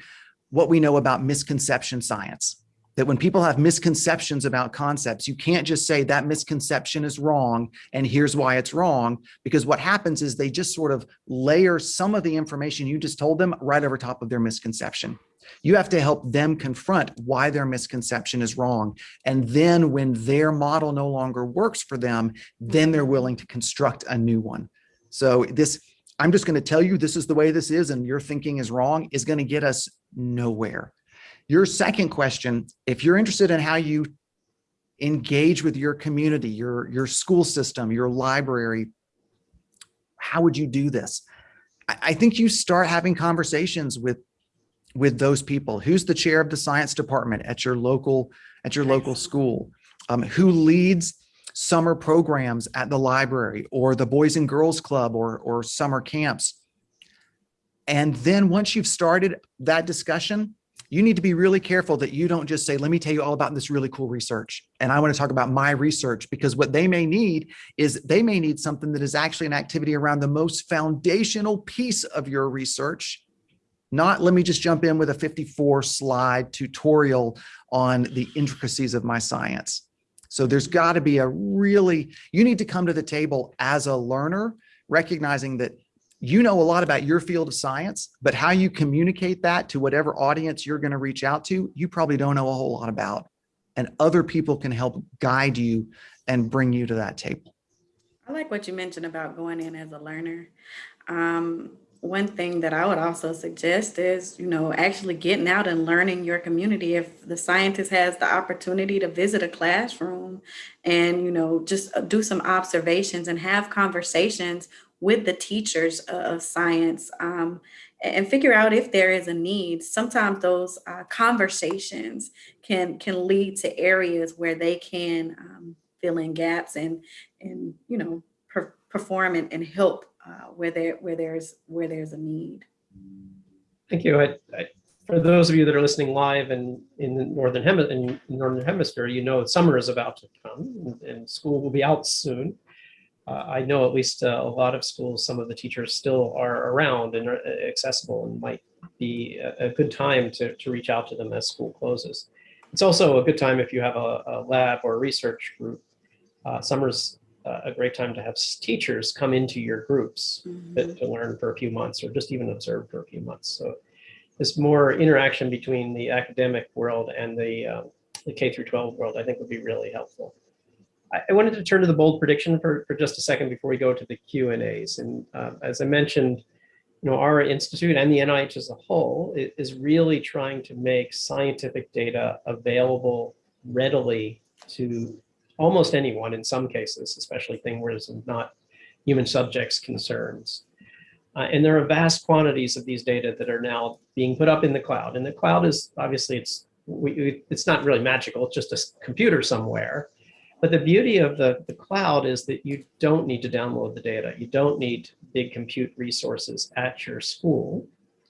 what we know about misconception science that when people have misconceptions about concepts, you can't just say that misconception is wrong and here's why it's wrong, because what happens is they just sort of layer some of the information you just told them right over top of their misconception. You have to help them confront why their misconception is wrong. And then when their model no longer works for them, then they're willing to construct a new one. So this, I'm just gonna tell you this is the way this is and your thinking is wrong is gonna get us nowhere. Your second question, if you're interested in how you engage with your community, your, your school system, your library, how would you do this? I, I think you start having conversations with with those people. Who's the chair of the science department at your local at your local school? um, who leads summer programs at the library or the Boys and Girls Club or, or summer camps. And then once you've started that discussion, you need to be really careful that you don't just say, let me tell you all about this really cool research. And I want to talk about my research because what they may need is they may need something that is actually an activity around the most foundational piece of your research. Not let me just jump in with a 54 slide tutorial on the intricacies of my science. So there's got to be a really, you need to come to the table as a learner, recognizing that you know a lot about your field of science, but how you communicate that to whatever audience you're going to reach out to, you probably don't know a whole lot about. And other people can help guide you and bring you to that table. I like what you mentioned about going in as a learner. Um, one thing that I would also suggest is, you know, actually getting out and learning your community. If the scientist has the opportunity to visit a classroom and, you know, just uh, do some observations and have conversations with the teachers of science um, and figure out if there is a need. Sometimes those uh, conversations can can lead to areas where they can um, fill in gaps and and you know per perform and, and help uh, where there where there's where there's a need. Thank you. I, I, for those of you that are listening live and in the northern hemi in northern hemisphere, you know summer is about to come and, and school will be out soon uh, I know at least uh, a lot of schools, some of the teachers still are around and are uh, accessible and might be a, a, good time to, to reach out to them as school closes. It's also a good time if you have a, a lab or a research group. Uh, summer's uh, a great time to have teachers come into your groups mm -hmm. to learn for a few months or just even observe for a few months. So this more interaction between the academic world and the, uh, the K through 12 world, I think would be really helpful. I wanted to turn to the bold prediction for, for just a second before we go to the Q and A's. And uh, as I mentioned, you know, our institute and the NIH as a whole is really trying to make scientific data available readily to almost anyone in some cases, especially things where there's not human subjects concerns. Uh, and there are vast quantities of these data that are now being put up in the cloud. And the cloud is obviously it's we, it's not really magical. It's just a computer somewhere but the beauty of the, the cloud is that you don't need to download the data. You don't need big compute resources at your school.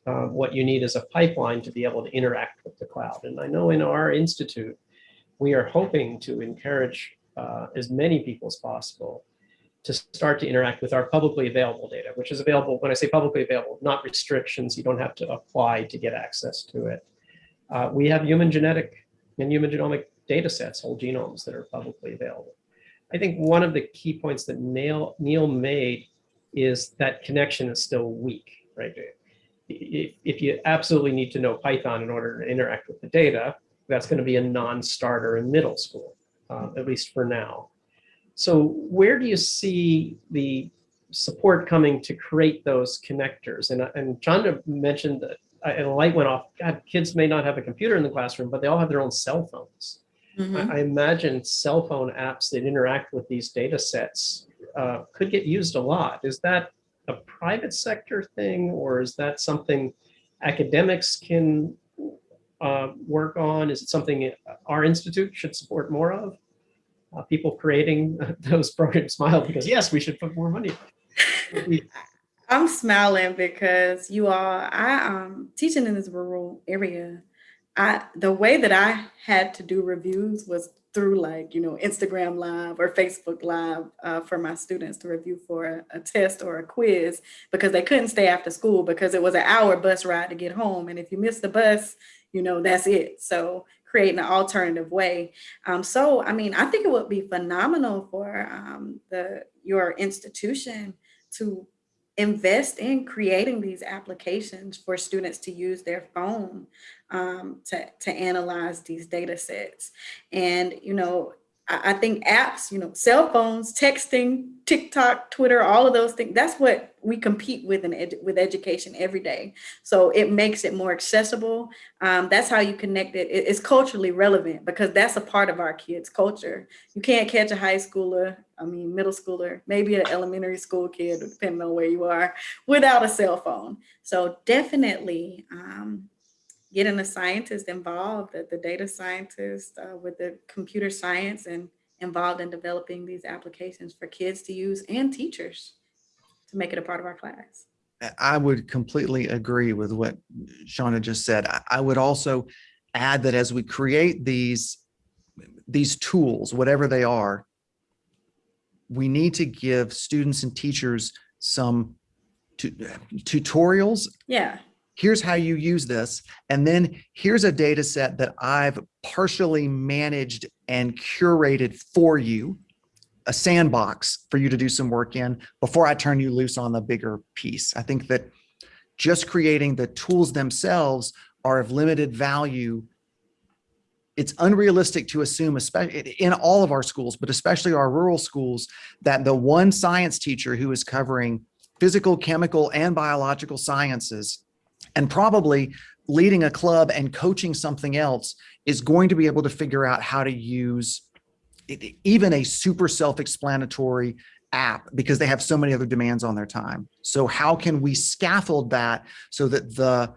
Uh, what you need is a pipeline to be able to interact with the cloud. And I know in our institute, we are hoping to encourage uh, as many people as possible to start to interact with our publicly available data, which is available, when I say publicly available, not restrictions, you don't have to apply to get access to it. Uh, we have human genetic and human genomic data sets, whole genomes that are publicly available. I think one of the key points that Neil, Neil made is that connection is still weak, right? If, if you absolutely need to know Python in order to interact with the data, that's going to be a non-starter in middle school, uh, at least for now. So where do you see the support coming to create those connectors? And, and Chandra mentioned that and a light went off. God, kids may not have a computer in the classroom, but they all have their own cell phones. Mm -hmm. I, I, imagine cell phone apps that interact with these data sets uh, could get used a lot. Is that a private sector thing or is that something academics can uh, work on? Is it something our institute should support more of? Uh, people creating those programs smile because yes, we should put more money. I'm smiling because you are, I um teaching in this rural area I the way that I had to do reviews was through like, you know, Instagram live or Facebook live uh, for my students to review for a, a, test or a quiz because they couldn't stay after school because it was an hour bus ride to get home. And if you miss the bus, you know, that's it. So creating an alternative way. Um, so, I mean, I think it would be phenomenal for um, the your institution to invest in creating these applications for students to use their phone um, to, to analyze these data sets. And, you know, I, think apps, you know, cell phones, texting, TikTok, Twitter, all of those things, that's what we compete with in with education every day. So it makes it more accessible. Um, that's how you connect it. it. It's culturally relevant because that's a part of our kids' culture. You can't catch a high schooler, I mean, middle schooler, maybe an elementary school kid, depending on where you are, without a cell phone. So definitely, um, getting the scientists involved, the, the data scientists uh, with the computer science and involved in developing these applications for kids to use and teachers to make it a part of our class. I would completely agree with what Shauna just said. I- I would also add that as we create these, these tools, whatever they are, we need to give students and teachers some tu- tutorials. Yeah, Here's how you use this. And then here's a data set that I've partially managed and curated for you, a sandbox for you to do some work in before I turn you loose on the bigger piece. I think that just creating the tools themselves are of limited value. It's unrealistic to assume, especially in all of our schools, but especially our rural schools, that the one science teacher who is covering physical, chemical, and biological sciences and probably leading a club and coaching something else is going to be able to figure out how to use even a super self-explanatory app because they have so many other demands on their time. So how can we scaffold that so that the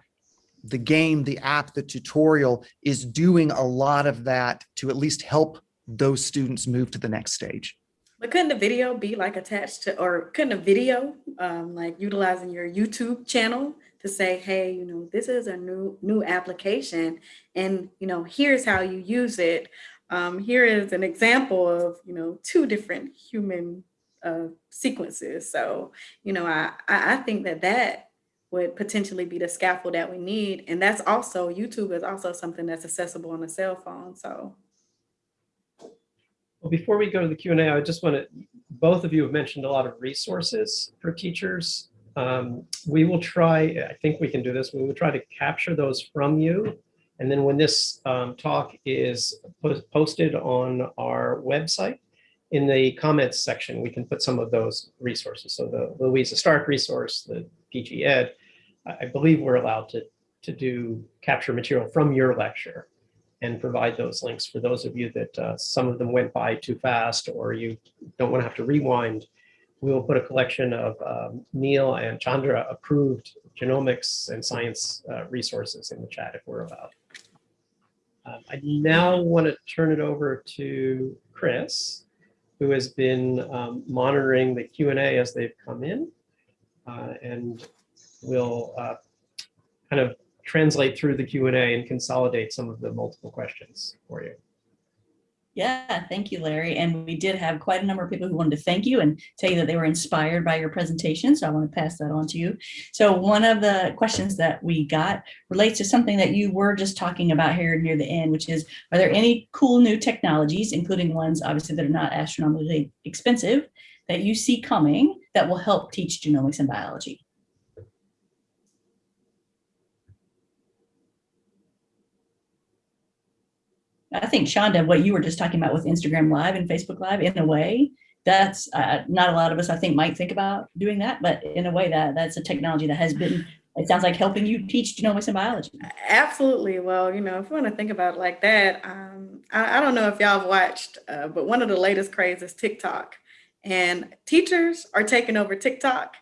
the game, the app, the tutorial is doing a lot of that to at least help those students move to the next stage? but couldn't the video be like attached to, or couldn't a video, um, like utilizing your YouTube channel to say, hey, you know, this is a new new application, and you know, here's how you use it. Um, here is an example of you know two different human uh, sequences. So you know, I I think that that would potentially be the scaffold that we need, and that's also YouTube is also something that's accessible on a cell phone. So. Well, before we go to the Q and A, I just want to, both of you have mentioned a lot of resources for teachers. Um, We will try, I think we can do this, we will try to capture those from you. And then when this um, talk is po- posted on our website, in the comments section, we can put some of those resources. So the Louisa Stark resource, the PG Ed, I believe we're allowed to, to do capture material from your lecture and provide those links for those of you that uh, some of them went by too fast or you don't want to have to rewind. We will put a collection of um, Neil and Chandra approved genomics and science uh, resources in the chat if we're about. Um, I now want to turn it over to Chris, who has been um, monitoring the Q and A as they've come in. uh, And will uh, kind of translate through the Q and A and consolidate some of the multiple questions for you. Yeah, thank you, Larry. And we did have quite a number of people who wanted to thank you and tell you that they were inspired by your presentation. So I want to pass that on to you. So one of the questions that we got relates to something that you were just talking about here near the end, which is, are there any cool new technologies, including ones obviously that are not astronomically expensive, that you see coming that will help teach genomics and biology? I think Chandra, what you were just talking about with Instagram Live and Facebook Live, in a way, that's uh, not a lot of us, I think, might think about doing that, but in a way that that's a technology that has been, it sounds like helping you teach genomics and biology. Absolutely. Well, you know, if you want to think about it like that, um, I, I don't know if y'all have watched, uh, but one of the latest craze is TikTok. And teachers are taking over TikTok.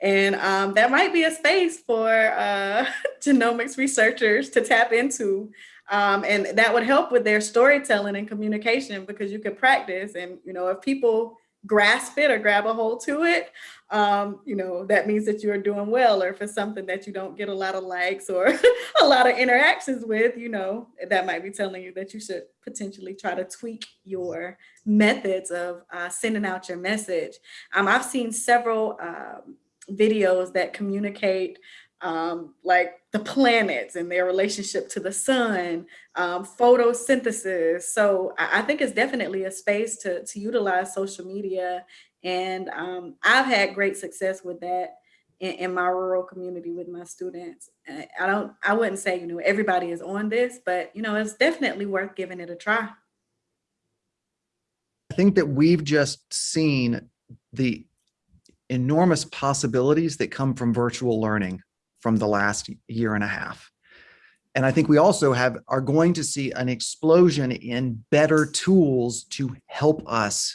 And um, that might be a space for uh, genomics researchers to tap into. Um, and that would help with their storytelling and communication because you could practice. And, you know, if people grasp it or grab a hold to it, um, you know, that means that you're doing well. Or for something that you don't get a lot of likes or a lot of interactions with, you know, that might be telling you that you should potentially try to tweak your methods of uh, sending out your message. Um, I've seen several um, videos that communicate um, like the planets and their relationship to the sun, um, photosynthesis. So I, I think it's definitely a space to, to utilize social media. And um, I've had great success with that in, in my rural community with my students. I don't, I wouldn't say, you know, everybody is on this, but, you know, it's definitely worth giving it a try. I think that we've just seen the enormous possibilities that come from virtual learning from the last year and a half. And I think we also have are going to see an explosion in better tools to help us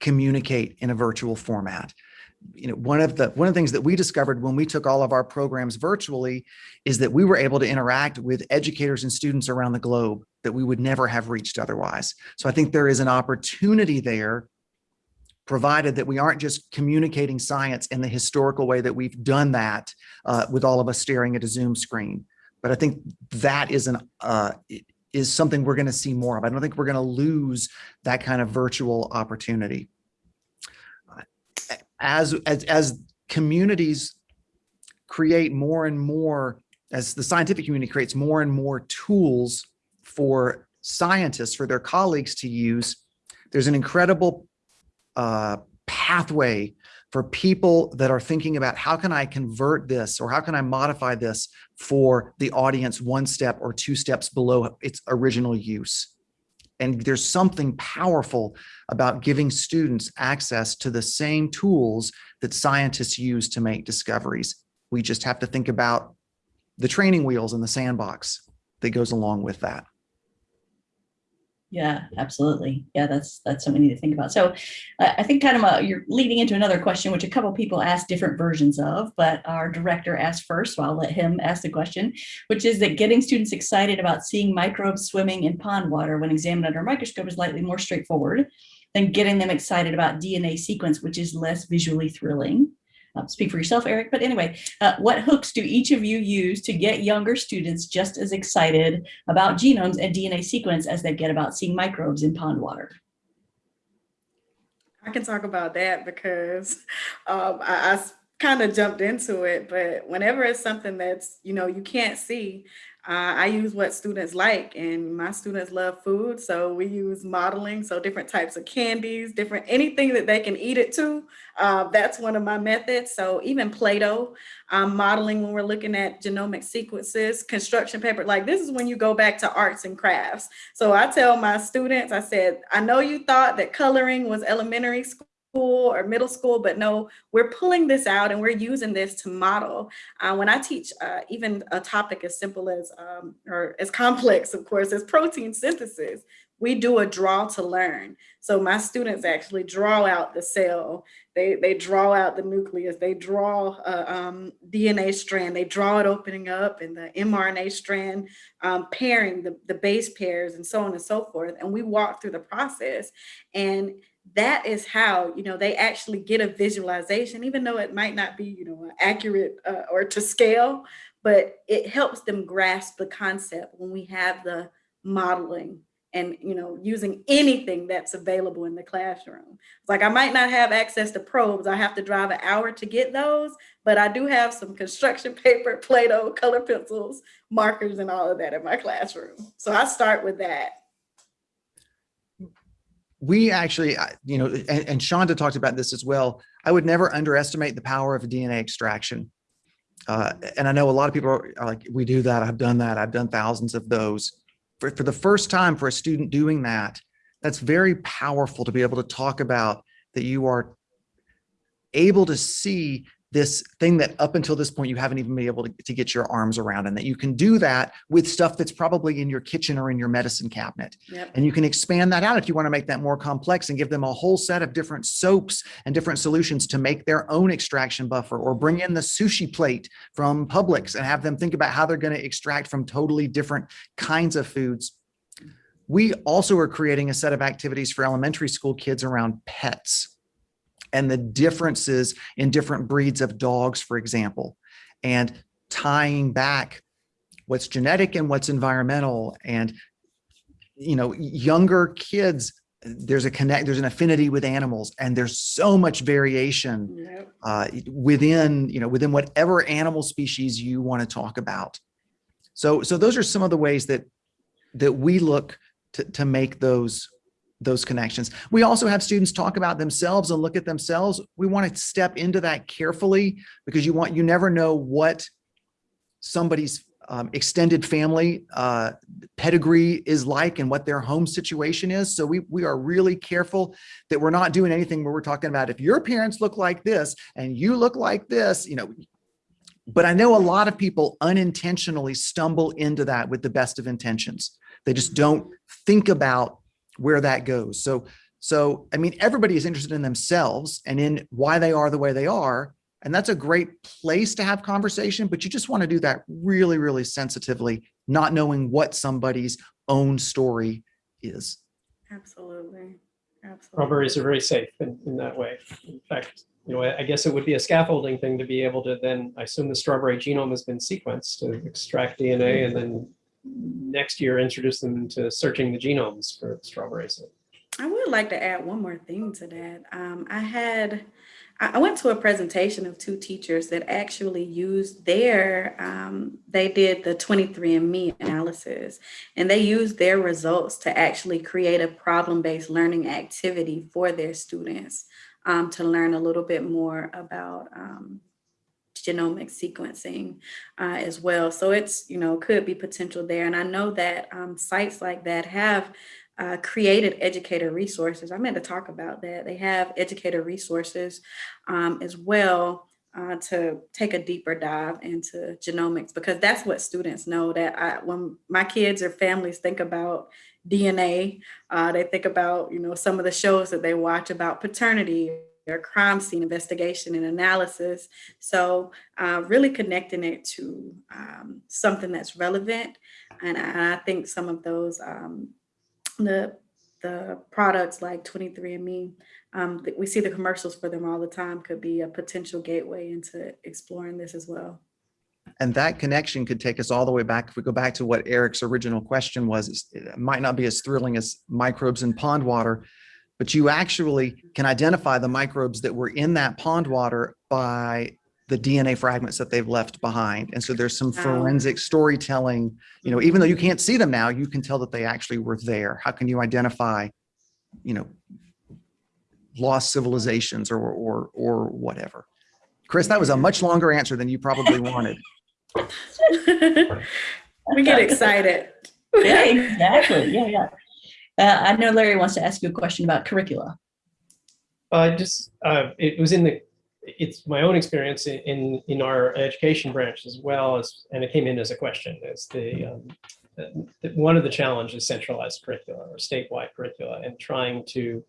communicate in a virtual format. you know, one of the one of the things that we discovered when we took all of our programs virtually is that we were able to interact with educators and students around the globe that we would never have reached otherwise. So I think there is an opportunity there provided that we aren't just communicating science in the historical way that we've done that uh, with all of us staring at a Zoom screen. But I think that is an uh, is something we're going to see more of. I don't think we're going to lose that kind of virtual opportunity. As, as, as communities create more and more, as the scientific community creates more and more tools for scientists, for their colleagues to use, there's an incredible uh, pathway for people that are thinking about how can I convert this or how can I modify this for the audience one step or two steps below its original use. And there's something powerful about giving students access to the same tools that scientists use to make discoveries. We just have to think about the training wheels and the sandbox that goes along with that. Yeah, absolutely. Yeah, that's that's something we need to think about. So uh, I think kind of a, you're leading into another question, which a couple people asked different versions of, but our director asked first, so I'll let him ask the question, which is that getting students excited about seeing microbes swimming in pond water when examined under a microscope is slightly more straightforward than getting them excited about DNA sequence, which is less visually thrilling uh, speak for yourself, Eric. But anyway, uh, what hooks do each of you use to get younger students just as excited about genomes and DNA sequence as they get about seeing microbes in pond water? I can talk about that because um, I, I kind of jumped into it, but whenever it's something that's, you know, you can't see, uh, I use what students like and my students love food. So we use modeling. So different types of candies, different, anything that they can eat it to. Uh, that's one of my methods. So even Play-Doh, um, modeling when we're looking at genomic sequences, construction paper, like this is when you go back to arts and crafts. So I tell my students, I said, I know you thought that coloring was elementary school school or middle school, but no, we're pulling this out and we're using this to model. Uh, when I teach uh, even a topic as simple as, um, or as complex, of course, as protein synthesis, we do a draw to learn. So my students actually draw out the cell, they, they draw out the nucleus, they draw a um, DNA strand, they draw it opening up and the mRNA strand um, pairing the, the base pairs and so on and so forth. And we walk through the process and that is how you know they actually get a visualization even though it might not be you know accurate uh, or to scale but it helps them grasp the concept when we have the modeling and you know using anything that's available in the classroom. It's like i might not have access to probes. I have to drive an hour to get those but i do have some construction paper play-doh color pencils markers and all of that in my classroom. So i start with that we actually, you know, and, and Chandra talked about this as well. I would never underestimate the power of DNA extraction. Uh, and I know a lot of people are, are like, we do that. I've done that. I've done thousands of those. For, for the first time for a student doing that, that's very powerful to be able to talk about that you are able to see this thing that up until this point you haven't even been able to, to get your arms around and that you can do that with stuff that's probably in your kitchen or in your medicine cabinet. Yep. And you can expand that out if you want to make that more complex and give them a whole set of different soaps and different solutions to make their own extraction buffer or bring in the sushi plate from Publix and have them think about how they're going to extract from totally different kinds of foods. We also are creating a set of activities for elementary school kids around pets and the differences in different breeds of dogs, for example, and tying back what's genetic and what's environmental and you know younger kids there's a connect there's an affinity with animals and there's so much variation Yep. uh, within you know within whatever animal species you want to talk about so so those are some of the ways that that we look to, to make those those connections. We also have students talk about themselves and look at themselves. We want to step into that carefully because you want you never know what somebody's um, extended family uh, pedigree is like and what their home situation is. So we, we are really careful that we're not doing anything where we're talking about if your parents look like this and you look like this, you know, but I know a lot of people unintentionally stumble into that with the best of intentions. They just don't think about where that goes. So, So, I mean, everybody is interested in themselves and in why they are the way they are. And that's a great place to have conversation, but you just want to do that really, really sensitively, not knowing what somebody's own story is. Absolutely. Absolutely. Strawberries are very safe in, in that way. In fact, you know, I I guess it would be a scaffolding thing to be able to then, I assume the strawberry genome has been sequenced to extract DNA and then next year introduce them to searching the genomes for strawberries. I would like to add one more thing to that. Um, I had, I I went to a presentation of two teachers that actually used their, um, they did the 23andMe analysis and they used their results to actually create a problem-based learning activity for their students um, to learn a little bit more about um, genomic sequencing uh, as well. So it's, you know, could be potential there. And I know that um, sites like that have uh, created educator resources. I meant to talk about that. They have educator resources um, as well uh, to take a deeper dive into genomics because that's what students know that I, when my kids or families think about DNA, uh, they think about, you know, some of the shows that they watch about paternity or crime scene investigation and analysis. So uh, really connecting it to um, something that's relevant. And I, I think some of those um, the the products like 23andMe, um, we see the commercials for them all the time, could be a potential gateway into exploring this as well. And that connection could take us all the way back. If we go back to what Eric's original question was, it might not be as thrilling as microbes in pond water, but you actually can identify the microbes that were in that pond water by the DNA fragments that they've left behind. And so there's some Wow. forensic storytelling, you know, even though you can't see them now, you can tell that they actually were there. How can you identify, you know, lost civilizations or, or, or whatever? Chris, that was a much longer answer than you probably wanted. we get excited. Yeah, exactly. Yeah, yeah. Uh, I know Larry wants to ask you a question about curricula. I just, uh, it was in the, it's my own experience in- in, our education branch as well as, and it came in as a question, is the, um, the- one of the challenges centralized curricula or statewide curricula and trying to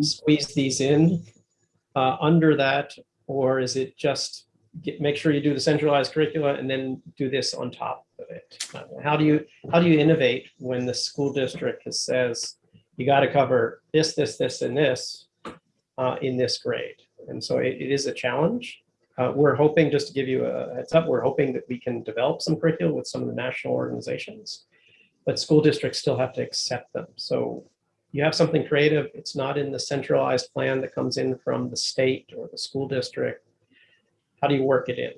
squeeze these in uh, under that, or is it just get, make sure you do the centralized curricula and then do this on top of it? How do you, how do you innovate when the school district says, you got to cover this, this, this, and this uh, in this grade? And so it, it is a challenge. Uh, we're hoping, just to give you a heads up, we're hoping that we can develop some curriculum with some of the national organizations, but school districts still have to accept them. So you have something creative, it's not in the centralized plan that comes in from the state or the school district. How do you work it in?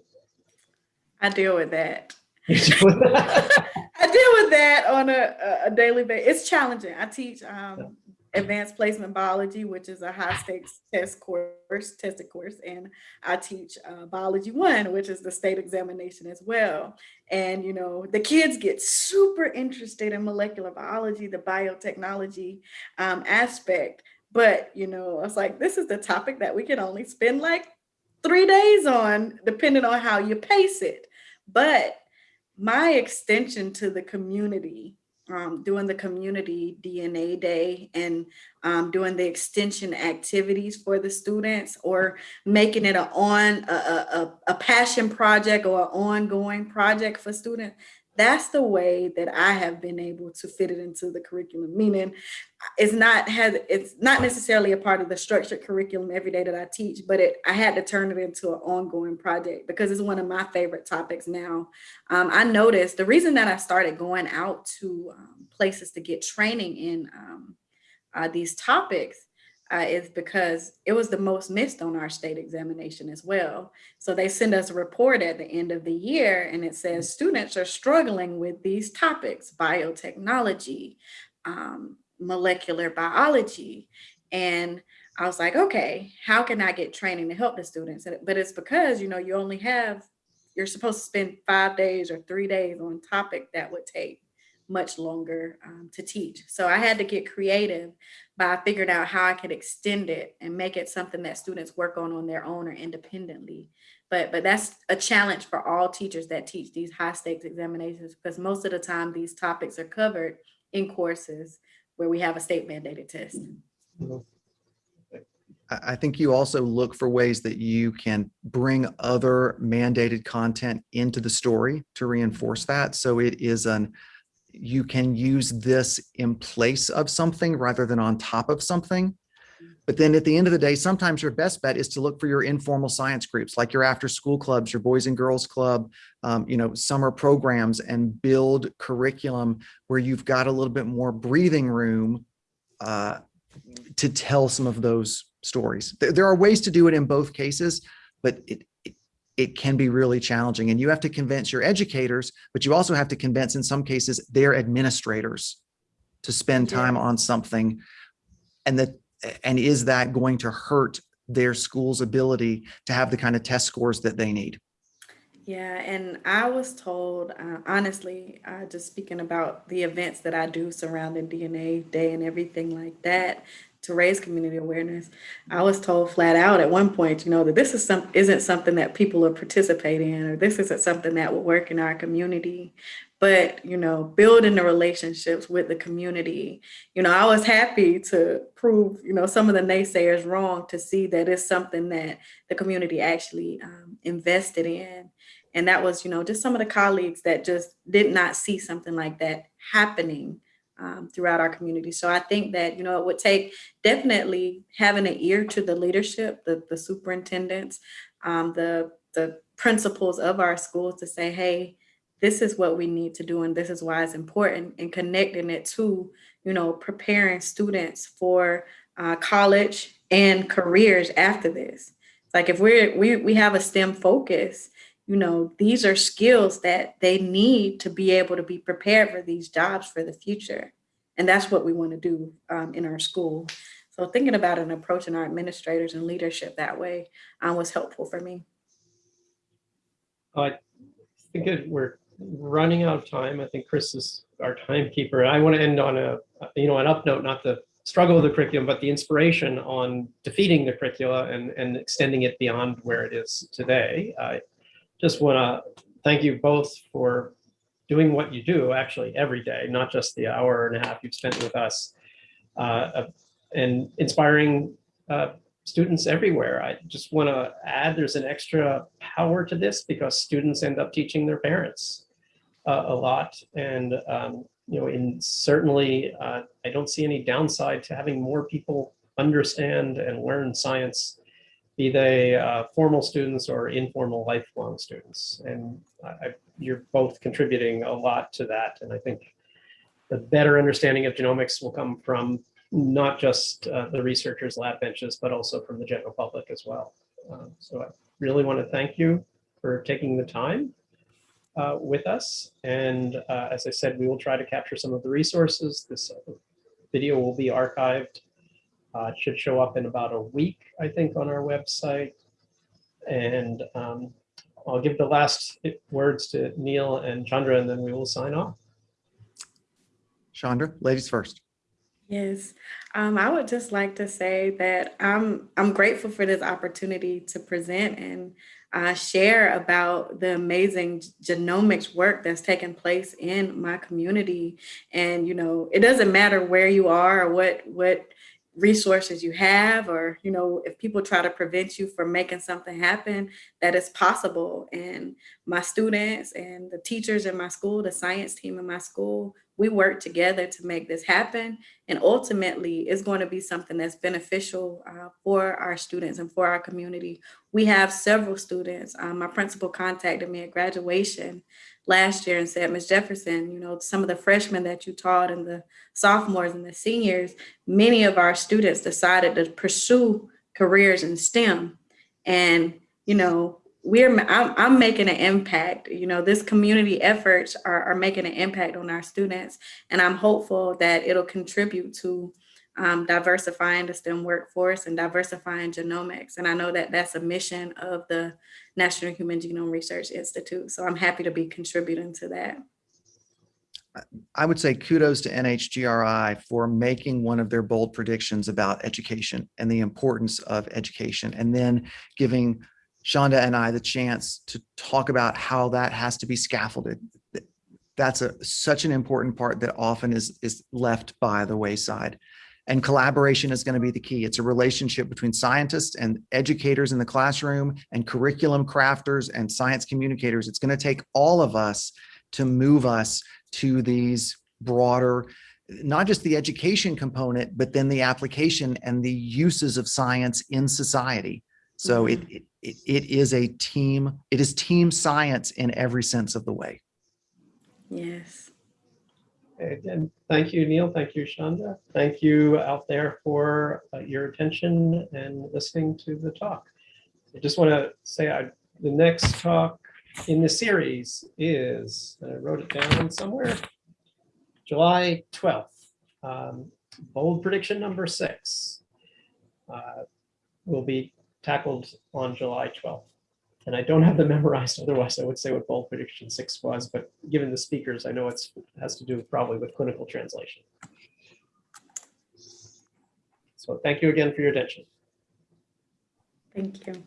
I deal with that. You do that? I deal with that on a, a- a daily basis. It's challenging. I teach um, advanced placement biology, which is a high stakes test course, tested course, and I teach uh, biology one, which is the state examination as well. And you know, the kids get super interested in molecular biology, the biotechnology um, aspect. But you know, I was like, this is the topic that we can only spend like three days on, depending on how you pace it. But my extension to the community, um, doing the community DNA day and um, doing the extension activities for the students or making it a on a, a, a- passion project or an ongoing project for students. That's the way that I have been able to fit it into the curriculum, meaning it's not has it's not necessarily a part of the structured curriculum every day that I teach, but it I had to turn it into an ongoing project because it's one of my favorite topics now. Um, I noticed the reason that I started going out to um, places to get training in um, uh, these topics uh, is because it was the most missed on our state examination as well. So they send us a report at the end of the year and it says students are struggling with these topics, biotechnology, um, molecular biology. And I was like, okay, how can I get training to help the students? But it's because, you know, you only have, you're supposed to spend five days or three days on topic that would take much longer um, to teach. So I had to get creative by figuring out how I could extend it and make it something that students work on on their own or independently. But but that's a challenge for all teachers that teach these high stakes examinations because most of the time these topics are covered in courses where we have a state mandated test. I, I think you also look for ways that you can bring other mandated content into the story to reinforce that. So it is an, you can use this in place of something rather than on top of something. But then at the end of the day, sometimes your best bet is to look for your informal science groups, like your after school clubs, your boys and girls club, um, you know, summer programs and build curriculum where you've got a little bit more breathing room uh, to tell some of those stories. There, there are ways to do it in both cases, but it, it, can be really challenging. And you have to convince your educators, but you also have to convince in some cases their administrators to spend time on something. And that and is that going to hurt their school's ability to have the kind of test scores that they need? Yeah, and I was told, uh, honestly, uh, just speaking about the events that I do surrounding DNA Day and everything like that to raise community awareness, I was told flat out at one point, you know, that this is some isn't something that people are participating in, or this isn't something that will work in our community. But you know building the relationships with the community you know i was happy to prove you know some of the naysayers wrong to see that it's something that the community actually um, invested in. And that was you know just some of the colleagues that just did not see something like that happening um, throughout our community. So i think that you know it would take definitely having an ear to the leadership the, the superintendents um, the the principals of our schools to say hey this is what we need to do and this is why it's important and connecting it to you know preparing students for uh, college and careers after this. Like if we're we, we have a stem focus you know these are skills that they need to be able to be prepared for these jobs for the future and that's what we want to do um, in our school so thinking about and approaching our administrators and leadership that way um, was helpful for me I think we're running out of time. I think Chris is our timekeeper. I want to end on a, you know, an up note, not the struggle of the curriculum, but the inspiration on defeating the curricula and, and extending it beyond where it is today. I just want to thank you both for doing what you do actually every day, not just the hour and a half you've spent with us, uh, and inspiring uh, students everywhere. I just want to add there's an extra power to this because students end up teaching their parents uh, a lot. And, um, you know, in certainly, uh, I don't see any downside to having more people understand and learn science, be they uh, formal students or informal lifelong students. And I, you're both contributing a lot to that. And I think the better understanding of genomics will come from not just uh, the researchers' lab benches, but also from the general public as well. Um, so I really want to thank you for taking the time uh, with us. And uh, as I said, we will try to capture some of the resources. This video will be archived. Uh, it should show up in about a week, I think, on our website. And um, I'll give the last words to Neil and Chandra, and then we will sign off. Chandra, ladies first. Yes, um, I would just like to say that I'm I'm grateful for this opportunity to present and uh, share about the amazing genomics work that's taking place in my community. And, you know, it doesn't matter where you are or what, what resources you have, or, you know, if people try to prevent you from making something happen, that is possible. And my students and the teachers in my school, the science team in my school, we work together to make this happen. And ultimately, it's going to be something that's beneficial uh, for our students and for our community. We have several students. Um, my principal contacted me at graduation last year and said, Ms. Jefferson, you know, some of the freshmen that you taught and the sophomores and the seniors, many of our students decided to pursue careers in STEM. And, you know, we're I'm, I'm, making an impact you know this community efforts are, are making an impact on our students and i'm hopeful that it'll contribute to um, diversifying the stem workforce and diversifying genomics and i know that that's a mission of the national human genome research institute so i'm happy to be contributing to that I would say kudos to NHGRI for making one of their bold predictions about education and the importance of education, and then giving Chandra and I the chance to talk about how that has to be scaffolded. That's a such an important part that often is is left by the wayside. And collaboration is going to be the key. It's a relationship between scientists and educators in the classroom and curriculum crafters and science communicators. It's going to take all of us to move us to these broader, not just the education component, but then the application and the uses of science in society. So mm-hmm. it, it, it it is a team, it is team science in every sense of the way. Yes. Again, thank you, Neil. Thank you, Chandra. Thank you out there for uh, your attention and listening to the talk. I just want to say I, the next talk in the series is, I wrote it down somewhere, July 12th. Um, Bold prediction number six uh, will be tackled on July 12th. And I don't have them memorized, otherwise I would say what bold prediction six was, but given the speakers, I know it's, has to do probably with clinical translation. So thank you again for your attention. Thank you.